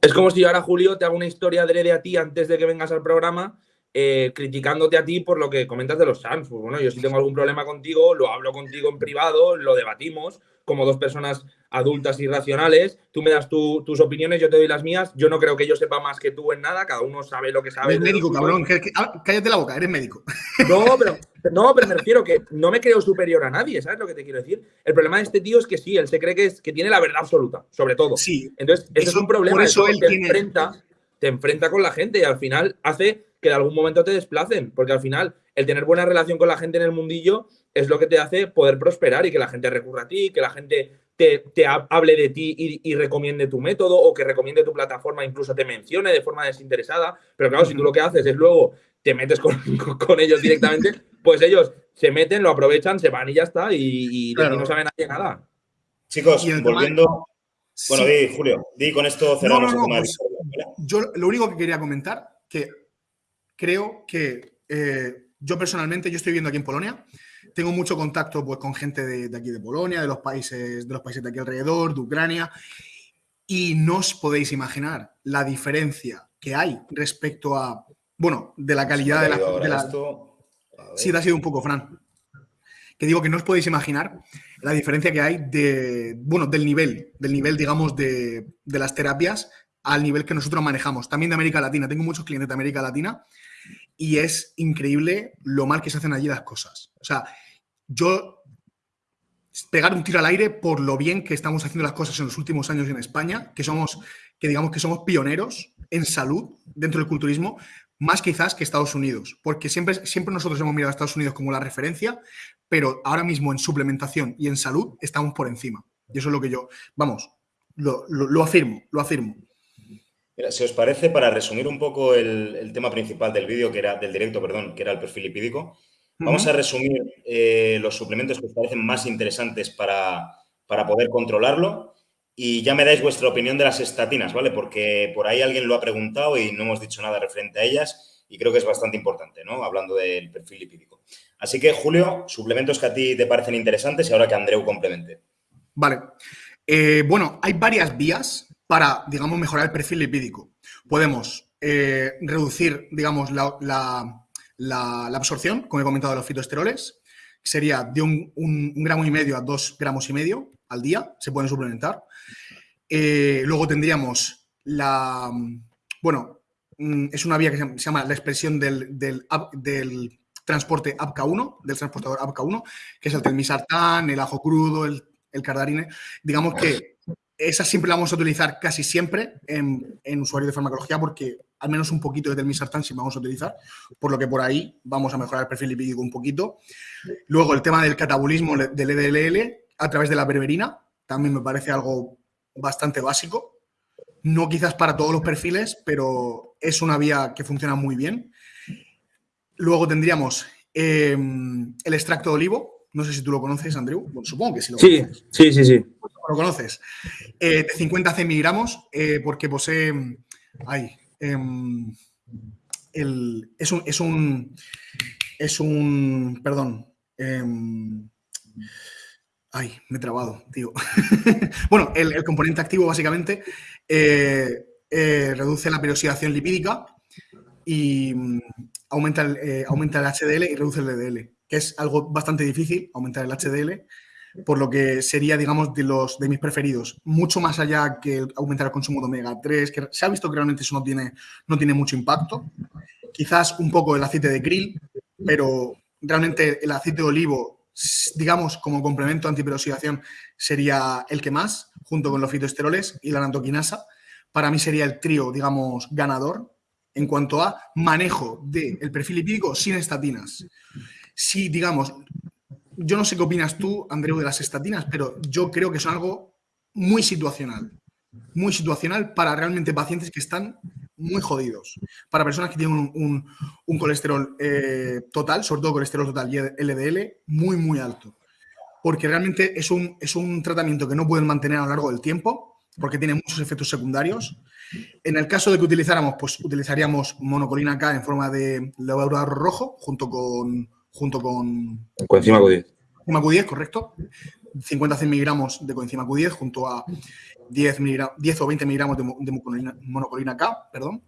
Es como si ahora Julio te haga una historia adrede a ti antes de que vengas al programa eh, criticándote a ti por lo que comentas de los Suns. Pues bueno, yo si tengo algún problema contigo, lo hablo contigo en privado, lo debatimos como dos personas adultas y racionales. Tú me das tus opiniones, yo te doy las mías. Yo no creo que yo sepa más que tú en nada, cada uno sabe lo que sabe. Eres médico, cabrón. Ah, cállate la boca, eres médico. No, [LAUGHS] pero, no, pero me refiero que no me creo superior a nadie, ¿sabes lo que te quiero decir? El problema de este tío es que sí, él se cree que, es, que tiene la verdad absoluta, sobre todo. Sí. Entonces, eso, es un problema. Por eso, él te enfrenta, te enfrenta con la gente y al final hace que de algún momento te desplacen, porque al final el tener buena relación con la gente en el mundillo es lo que te hace poder prosperar y que la gente recurra a ti, que la gente te, hable de ti y, recomiende tu método o que recomiende tu plataforma, incluso te mencione de forma desinteresada. Pero claro, si tú lo que haces es luego te metes [LAUGHS] con, ellos directamente, pues ellos se meten, lo aprovechan, se van y ya está, y, no saben nadie nada. Chicos, volviendo. Bueno, di, Julio, di con esto cerramos el pues, Yo lo único que quería comentar, que creo que eh, yo personalmente, yo estoy viviendo aquí en Polonia, tengo mucho contacto pues, con gente de, aquí de Polonia, de los, países, de los países de aquí alrededor, de Ucrania, y no os podéis imaginar la diferencia que hay respecto a, bueno, de la calidad de la... Sí, te ha sido un poco, Fran. Que digo que no os podéis imaginar la diferencia que hay de, bueno, del nivel, del nivel, digamos, de, de las terapias al nivel que nosotros manejamos. También de América Latina. Tengo muchos clientes de América Latina y es increíble lo mal que se hacen allí las cosas. O sea, yo pegar un tiro al aire por lo bien que estamos haciendo las cosas en los últimos años en España, que somos, que digamos que somos pioneros en salud dentro del culturismo, más quizás que Estados Unidos, porque siempre, siempre nosotros hemos mirado a Estados Unidos como la referencia, pero ahora mismo en suplementación y en salud estamos por encima. Y eso es lo que yo, vamos, lo afirmo, lo afirmo si os parece, para resumir un poco el, tema principal del vídeo, que era del directo, perdón, que era el perfil lipídico, vamos a resumir eh, los suplementos que os parecen más interesantes para, poder controlarlo y ya me dais vuestra opinión de las estatinas, ¿vale? Porque por ahí alguien lo ha preguntado y no hemos dicho nada referente a ellas y creo que es bastante importante, ¿no? Hablando del perfil lipídico. Así que, Julio, suplementos que a ti te parecen interesantes y ahora que Andreu complemente. Vale. Eh, bueno, hay varias vías para, digamos, mejorar el perfil lipídico. Podemos eh, reducir, digamos, la, absorción, como he comentado, de los fitoesteroles. Sería de un, gramo y medio a dos gramos y medio al día, se pueden suplementar. Eh, luego tendríamos la, bueno, mm, es una vía que se llama la expresión del, del, transporte APCA1, del transportador APCA1, que es el telmisartán, el ajo crudo, el, el cardarine. Digamos que esa siempre la vamos a utilizar casi siempre en, usuarios de farmacología porque al menos un poquito de telmisartán sí vamos a utilizar, por lo que por ahí vamos a mejorar el perfil lipídico un poquito. Luego el tema del catabolismo del EDLL a través de la berberina, también me parece algo bastante básico. No quizás para todos los perfiles, pero es una vía que funciona muy bien. Luego tendríamos em, el extracto de olivo, no sé si tú lo conoces, Andrew. supongo que sí lo sí, Sí, sí, sí. Lo conoces. Eh, de 50 c miligramos, eh, porque posee. Ay, em, el, es, un, es un. Es un. Perdón. Em, ay, me he trabado, tío. [LAUGHS] bueno, el, componente activo básicamente eh, reduce la peroxidación lipídica y mm, aumenta el, aumenta el HDL y reduce el LDL que es algo bastante difícil, aumentar el HDL, por lo que sería, digamos, de los de mis preferidos. Mucho más allá que aumentar el consumo de omega 3, que se ha visto que realmente eso no tiene, no tiene mucho impacto. Quizás un poco el aceite de krill, pero realmente el aceite de olivo, digamos, como complemento antiperoxidación, sería el que más, junto con los fitoesteroles y la nantoquinasa. Para mí sería el trío, digamos, ganador en cuanto a manejo del perfil lipídico sin estatinas. Si, digamos, yo no sé qué opinas tú, Andreu, de las estatinas, pero yo creo que son algo muy situacional. Muy situacional para realmente pacientes que están muy jodidos. Para personas que tienen un, colesterol eh, total, sobre todo colesterol total y LDL, muy, muy alto. Porque realmente es un, es un tratamiento que no pueden mantener a lo largo del tiempo, porque tiene muchos efectos secundarios. En el caso de que utilizáramos, pues utilizaríamos monocolina K en forma de levadura rojo, junto con. Junto con coenzima Q10. Coenzima Q10, correcto. 50-100 miligramos de coenzima Q10 junto a 10, 10 o 20 miligramos de, monocolina, K, perdón.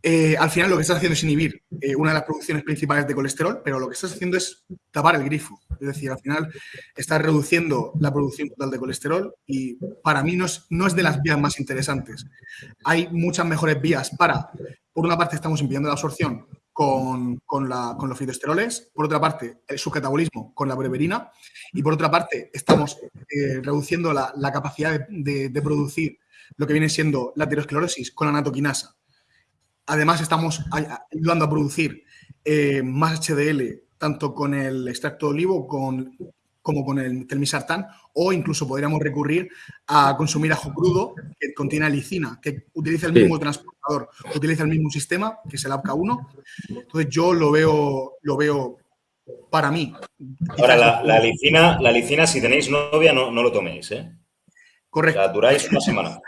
Eh, al final lo que estás haciendo es inhibir eh, una de las producciones principales de colesterol, pero lo que estás haciendo es tapar el grifo. Es decir, al final estás reduciendo la producción total de colesterol y para mí no es, no es de las vías más interesantes. Hay muchas mejores vías para, por una parte estamos impidiendo la absorción con, los fitoesteroles, por otra parte, su catabolismo con la breverina y por otra parte, estamos eh, reduciendo la, capacidad de, producir lo que viene siendo la aterosclerosis con la natoquinasa. Además, estamos ayudando a producir eh, más HDL tanto con el extracto de olivo con, como con el telmisartán, o incluso podríamos recurrir a consumir ajo crudo que contiene alicina, que utiliza el mismo transportador, utiliza el mismo sistema, que es el APCA1. Entonces yo lo veo, lo veo para mí. Ahora, la, la, alicina, la alicina, si tenéis novia, no, no lo toméis, ¿eh? Correcto. La duráis una semana.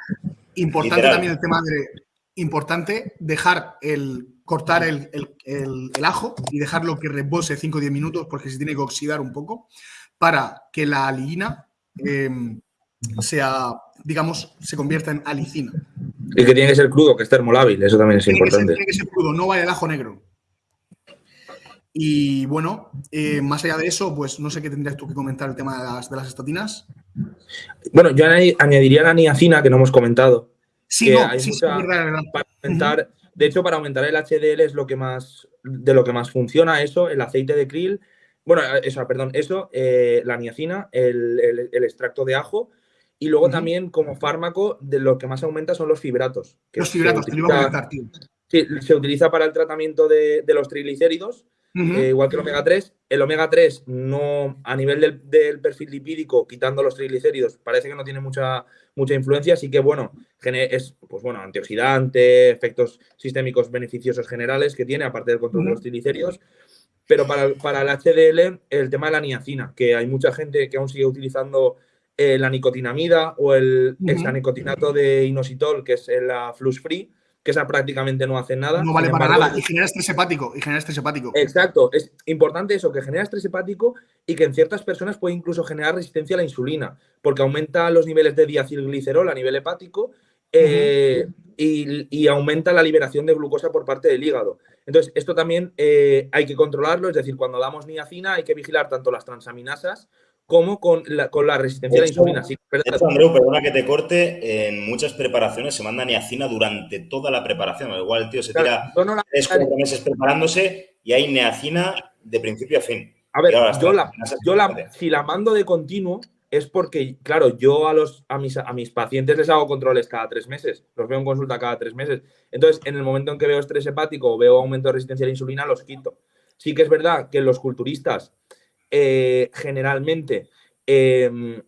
Importante también el tema de... Importante dejar el cortar el, el, el, ajo y dejarlo que repose 5 o 10 minutos porque se tiene que oxidar un poco para que la aligina em, sea, digamos, se convierta en alicina. Y que tiene que ser crudo, que es termolábil, eso también es importante. tiene que ser crudo, no vaya el ajo negro. Y bueno, eh, más allá de eso, pues no sé qué tendrías tú que comentar el tema de las, de las estatinas. Bueno, yo añadiría la niacina que no hemos comentado. Sí, no, sí, sí, verdad, Para aumentar, De hecho, para aumentar el HDL es lo que más, de lo que más funciona eso, el aceite de krill bueno, eh, eso, perdón, eso, eh, la niacina, el, extracto de ajo. Y luego también, como fármaco, de lo que más aumenta son los fibratos. los fibratos, te lo iba a comentar, tío. Sí, se utiliza para el tratamiento de, los triglicéridos, eh, igual que el omega 3. El omega 3 no, a nivel del, perfil lipídico, quitando los triglicéridos, parece que no tiene mucha, mucha influencia, así que bueno, es pues bueno, antioxidante, efectos sistémicos beneficiosos generales que tiene, aparte del control de los triglicéridos. Pero para, para, el HDL, el tema de la niacina, que hay mucha gente que aún sigue utilizando eh, la nicotinamida o el hexanicotinato de inositol, que es la flux free, que esa prácticamente no hace nada. No vale para nada y genera estrés hepático. Y genera estrés hepático. Exacto. Es importante eso, que genera estrés hepático y que en ciertas personas puede incluso generar resistencia a la insulina, porque aumenta los niveles de diacilglicerol a nivel hepático eh, y, aumenta la liberación de glucosa por parte del hígado. Entonces, esto también eh, hay que controlarlo, es decir, cuando damos niacina hay que vigilar tanto las transaminasas como con la, con la resistencia a la insulina. Sí, Andreu, perdona que te corte, en muchas preparaciones se manda niacina durante toda la preparación. Igual el tío se tira tres, cuatro meses preparándose y hay niacina de principio a fin. A ver, yo, la, yo la, si la mando de continuo, es porque, claro, yo a, los, a, mis, a mis pacientes les hago controles cada tres meses, los veo en consulta cada tres meses. Entonces, en el momento en que veo estrés hepático o veo aumento de resistencia a la insulina, los quito. Sí que es verdad que los culturistas, eh, generalmente, em,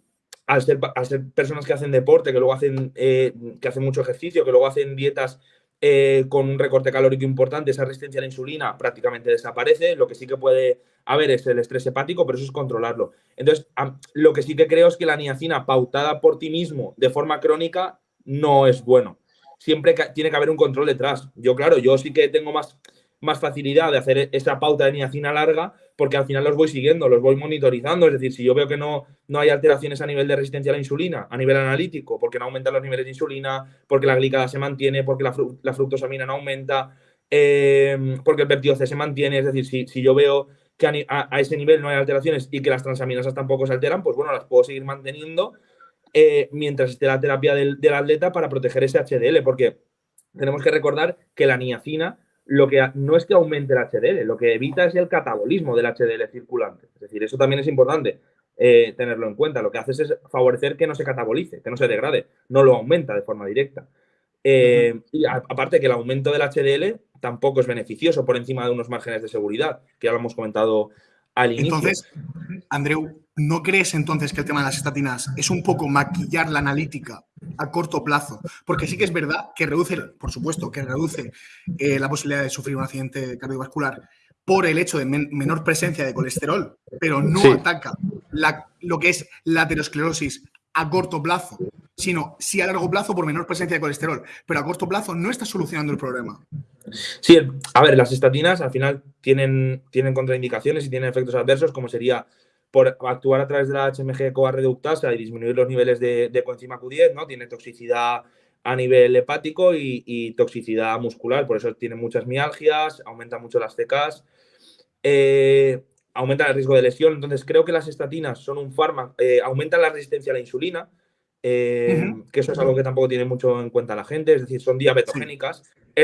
al, ser, ser, personas que hacen deporte, que luego hacen, eh, que hacen mucho ejercicio, que luego hacen dietas eh, con un recorte calórico importante, esa resistencia a la insulina prácticamente desaparece. Lo que sí que puede haber es el estrés hepático, pero eso es controlarlo. Entonces, lo que sí que creo es que la niacina pautada por ti mismo de forma crónica no es bueno. Siempre tiene que haber un control detrás. Yo, claro, yo sí que tengo más más facilidad de hacer esa pauta de niacina larga porque al final los voy siguiendo, los voy monitorizando. Es decir, si yo veo que no, no hay alteraciones a nivel de resistencia a la insulina, a nivel analítico, porque no aumentan los niveles de insulina, porque la glicada se mantiene, porque la, fructosamina no aumenta, eh, porque el peptido se mantiene. Es decir, si, si yo veo que a, ese nivel no hay alteraciones y que las transaminasas tampoco se alteran, pues bueno, las puedo seguir manteniendo eh, mientras esté la terapia del, del atleta para proteger ese HDL, porque tenemos que recordar que la niacina lo que no es que aumente el HDL, lo que evita es el catabolismo del HDL circulante. Es decir, eso también es importante eh, tenerlo en cuenta. Lo que hace es favorecer que no se catabolice, que no se degrade, no lo aumenta de forma directa. Eh, y aparte que el aumento del HDL tampoco es beneficioso por encima de unos márgenes de seguridad, que ya lo hemos comentado al inicio. Entonces, Andreu, ¿no crees entonces que el tema de las estatinas es un poco maquillar la analítica a corto plazo? Porque sí que es verdad que reduce, por supuesto, que reduce eh, la posibilidad de sufrir un accidente cardiovascular por el hecho de menor presencia de colesterol, pero no ataca lo que es la aterosclerosis a corto plazo, sino sí a largo plazo por menor presencia de colesterol, pero a corto plazo no está solucionando el problema. Sí, a ver, las estatinas al final tienen, tienen contraindicaciones y tienen efectos adversos, como sería por actuar a través de la HMG CoA reductasa y disminuir los niveles de, de coenzima Q10, ¿no? Tiene toxicidad a nivel hepático y, toxicidad muscular, por eso tiene muchas mialgias, aumenta mucho las CKs, eh, aumenta el riesgo de lesión. Entonces, creo que las estatinas son un fármaco, eh, aumentan la resistencia a la insulina, eh, que eso es algo que tampoco tiene mucho en cuenta la gente, es decir, son diabetogénicas,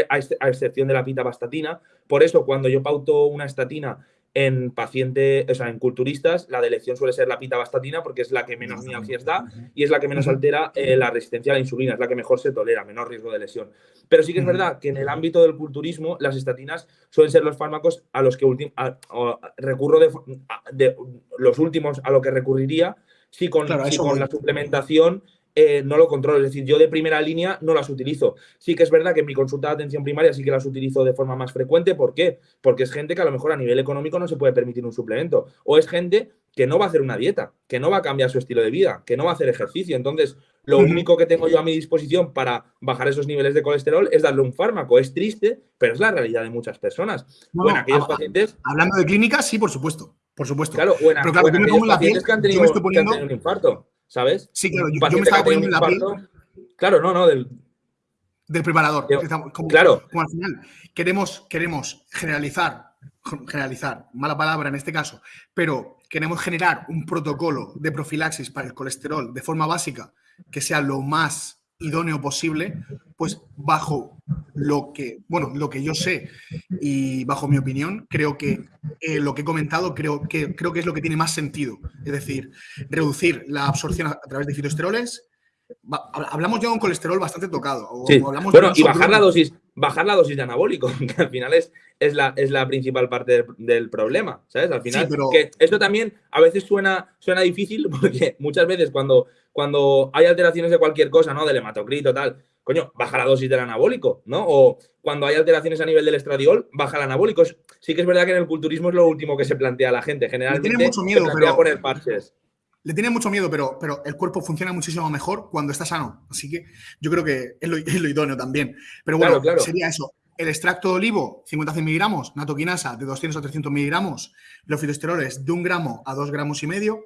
a, excepción de la pitabastatina. Por eso, cuando yo pauto una estatina en pacientes, o sea, en culturistas, la de elección suele ser la pitabastatina porque es la que menos mialgias da y es la que menos altera eh, la resistencia a la insulina, es la que mejor se tolera, menor riesgo de lesión. Pero sí que es verdad que en el ámbito del culturismo, las estatinas suelen ser los fármacos a los que recurro de, los últimos a lo que recurriría si con, si con la suplementación eh, no lo controlo. Es decir, yo de primera línea no las utilizo. Sí que es verdad que en mi consulta de atención primaria sí que las utilizo de forma más frecuente. ¿Por qué? Porque es gente que a lo mejor a nivel económico no se puede permitir un suplemento. O es gente que no va a hacer una dieta, que no va a cambiar su estilo de vida, que no va a hacer ejercicio. Entonces, lo único que tengo yo a mi disposición para bajar esos niveles de colesterol es darle un fármaco. Es triste, pero es la realidad de muchas personas. bueno, aquellos pacientes. Hablando de clínicas, sí, por supuesto. Por supuesto. Claro, bueno, pero claro, pacientes que han tenido un infarto. ¿Sabes? Sí, claro, yo, me estaba poniendo en la piel. Claro, no, no, del. Del preparador. claro. Como al final queremos, queremos generalizar, generalizar, mala palabra en este caso, pero queremos generar un protocolo de profilaxis para el colesterol de forma básica que sea lo más idóneo posible, pues bajo lo que, bueno, lo que yo sé y bajo mi opinión, creo que eh, lo que he comentado creo que, creo que es lo que tiene más sentido. Es decir, reducir la absorción a, través de fitoesteroles. Hablamos ya de un colesterol bastante tocado. bueno, y bajar la dosis, bajar la dosis de anabólico, [LAUGHS] que al final es, es, la, es la principal parte del, problema, ¿sabes? Al final, que esto también a veces suena, suena difícil [LAUGHS] porque muchas veces cuando cuando hay alteraciones de cualquier cosa, ¿no? Del hematocrito, tal, coño, baja la dosis del anabólico, ¿no? O cuando hay alteraciones a nivel del estradiol, baja el anabólico. Sí que es verdad que en el culturismo es lo último que se plantea a la gente. Generalmente tiene mucho miedo, se plantea poner parches. Le tiene mucho miedo, pero, pero el cuerpo funciona muchísimo mejor cuando está sano. Así que yo creo que es lo, [LAUGHS] idóneo también. Pero bueno, sería eso. El extracto de olivo, 50-100 miligramos, natoquinasa de 200 a 300 miligramos, los fitoesteroles de un gramo a dos gramos y medio,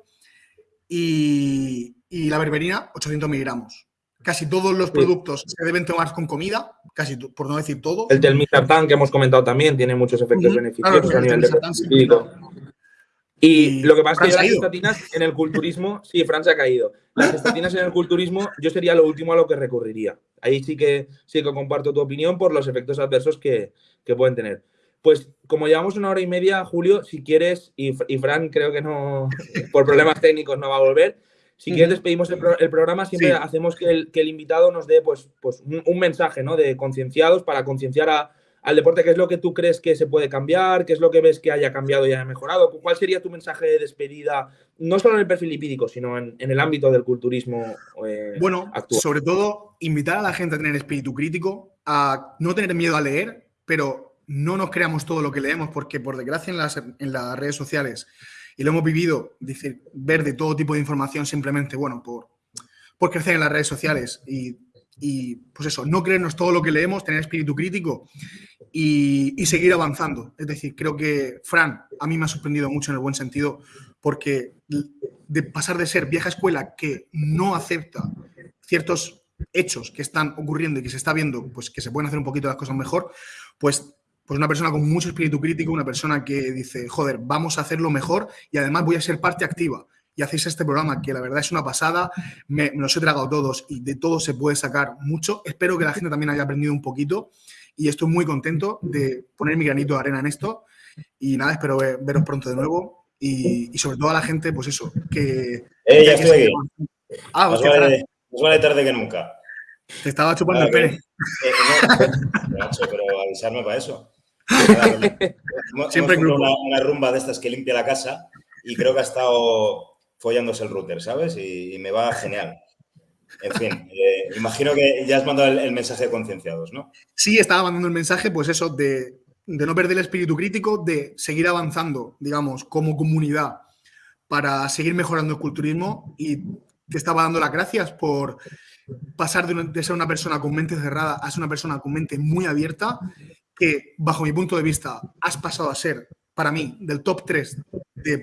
y, la berberina 800 miligramos. Casi todos los productos se deben tomar con comida, casi por no decir todo. El del Misartán que hemos comentado también tiene muchos efectos beneficiosos a nivel de y, lo que pasa es que las estatinas en el culturismo, sí, Francia ha caído. Las [LAUGHS] estatinas en el culturismo, yo sería lo último a lo que recurriría. Ahí sí que sí que comparto tu opinión por los efectos adversos que, que pueden tener. Pues como llevamos una hora y media, Julio, si quieres, y, Fran creo que no, [LAUGHS] por problemas técnicos no va a volver, si quieres despedimos el, programa, siempre hacemos que el, invitado nos dé pues, pues un, mensaje ¿no? de concienciados para concienciar al deporte, qué es lo que tú crees que se puede cambiar, qué es lo que ves que haya cambiado y haya mejorado, cuál sería tu mensaje de despedida, no solo en el perfil lipídico, sino en, el ámbito del culturismo eh, Bueno, sobre todo invitar a la gente a tener espíritu crítico, a no tener miedo a leer, pero no nos creamos todo lo que leemos, porque por desgracia en las, en las redes sociales, y lo hemos vivido, decir, ver de todo tipo de información simplemente, bueno, por, por crecer en las redes sociales y, pues eso, no creernos todo lo que leemos, tener espíritu crítico y, y, seguir avanzando. Es decir, creo que Fran a mí me ha sorprendido mucho en el buen sentido, porque de pasar de ser vieja escuela que no acepta ciertos hechos que están ocurriendo y que se está viendo, pues que se pueden hacer un poquito las cosas mejor, pues pues una persona con mucho espíritu crítico, una persona que dice, joder, vamos a hacerlo mejor y además voy a ser parte activa. Y hacéis este programa que la verdad es una pasada, me, los he tragado todos y de todo se puede sacar mucho. Espero que la gente también haya aprendido un poquito y estoy muy contento de poner mi granito de arena en esto. Y nada, espero veros pronto de nuevo y, sobre todo a la gente, pues eso, que... Eh, ya estoy aquí. Ah, más, vale, tarde que nunca. Te estaba chupando el pene. Eh, [LAUGHS] pero avisarme para eso. [LAUGHS] Siempre una, una, rumba de estas que limpia la casa y creo que ha estado follándose el router, ¿sabes? Y, me va genial. En fin, [LAUGHS] eh, imagino que ya has mandado el, mensaje de concienciados, ¿no? Sí, estaba mandando el mensaje, pues eso, de, de no perder el espíritu crítico, de seguir avanzando, digamos, como comunidad para seguir mejorando el culturismo y te estaba dando las gracias por pasar de, ser una persona con mente cerrada a ser una persona con mente muy abierta, que bajo mi punto de vista has pasado a ser, para mí, del top 3 de,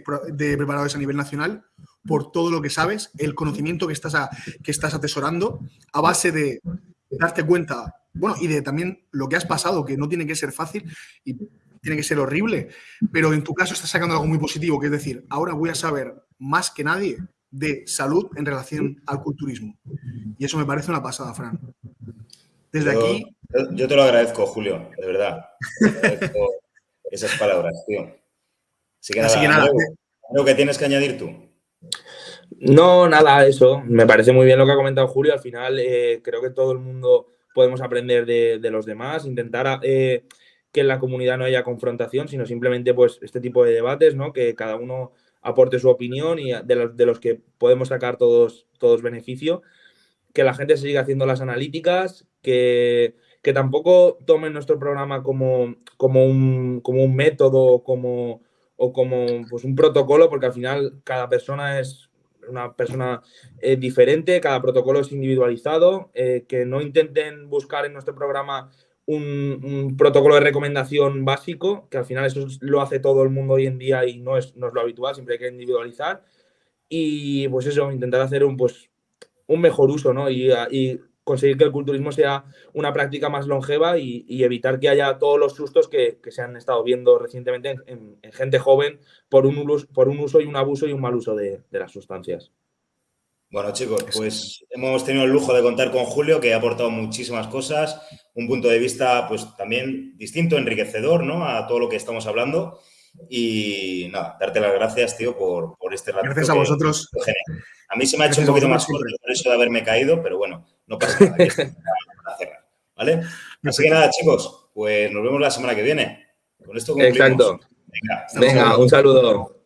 preparadores a nivel nacional por todo lo que sabes, el conocimiento que estás, que estás atesorando a base de darte cuenta, bueno, y de también lo que has pasado, que no tiene que ser fácil y tiene que ser horrible, pero en tu caso estás sacando algo muy positivo, que es decir, ahora voy a saber más que nadie de salud en relación al culturismo. Y eso me parece una pasada, Fran. Desde aquí. Yo te lo agradezco, Julio, de verdad. [LAUGHS] esas palabras, tío. Así que nada, Algo, que tienes que añadir tú. No, nada, eso. Me parece muy bien lo que ha comentado Julio. Al final, eh, creo que todo el mundo podemos aprender de, los demás, intentar eh, que en la comunidad no haya confrontación, sino simplemente pues este tipo de debates, ¿no? Que cada uno aporte su opinión y de los, que podemos sacar todos, todos beneficio. Que la gente siga haciendo las analíticas, que, que tampoco tomen nuestro programa como, como, un, como un método como, o como pues, un protocolo, porque al final cada persona es una persona eh, diferente, cada protocolo es individualizado, eh, que no intenten buscar en nuestro programa un, protocolo de recomendación básico, que al final eso lo hace todo el mundo hoy en día y no es, no lo habitual, siempre hay que individualizar. Y pues eso, intentar hacer un, pues, un mejor uso, ¿no? Conseguir que el culturismo sea una práctica más longeva y, evitar que haya todos los sustos que, se han estado viendo recientemente en, gente joven por un, por un uso y un abuso y un mal uso de las sustancias. Bueno, chicos, pues hemos tenido el lujo de contar con Julio, que ha aportado muchísimas cosas, un punto de vista, pues también distinto, enriquecedor, ¿no? A todo lo que estamos hablando. Y nada, darte las gracias, tío, por, este rato. Gracias a vosotros. A mí se me ha hecho un poquito más fuerte por eso de haberme caído, pero bueno, no pasa nada. cerrar, ¿Vale? Así que nada, chicos, pues nos vemos la semana que viene. Con esto concluimos. Exacto. Venga, Venga un saludo.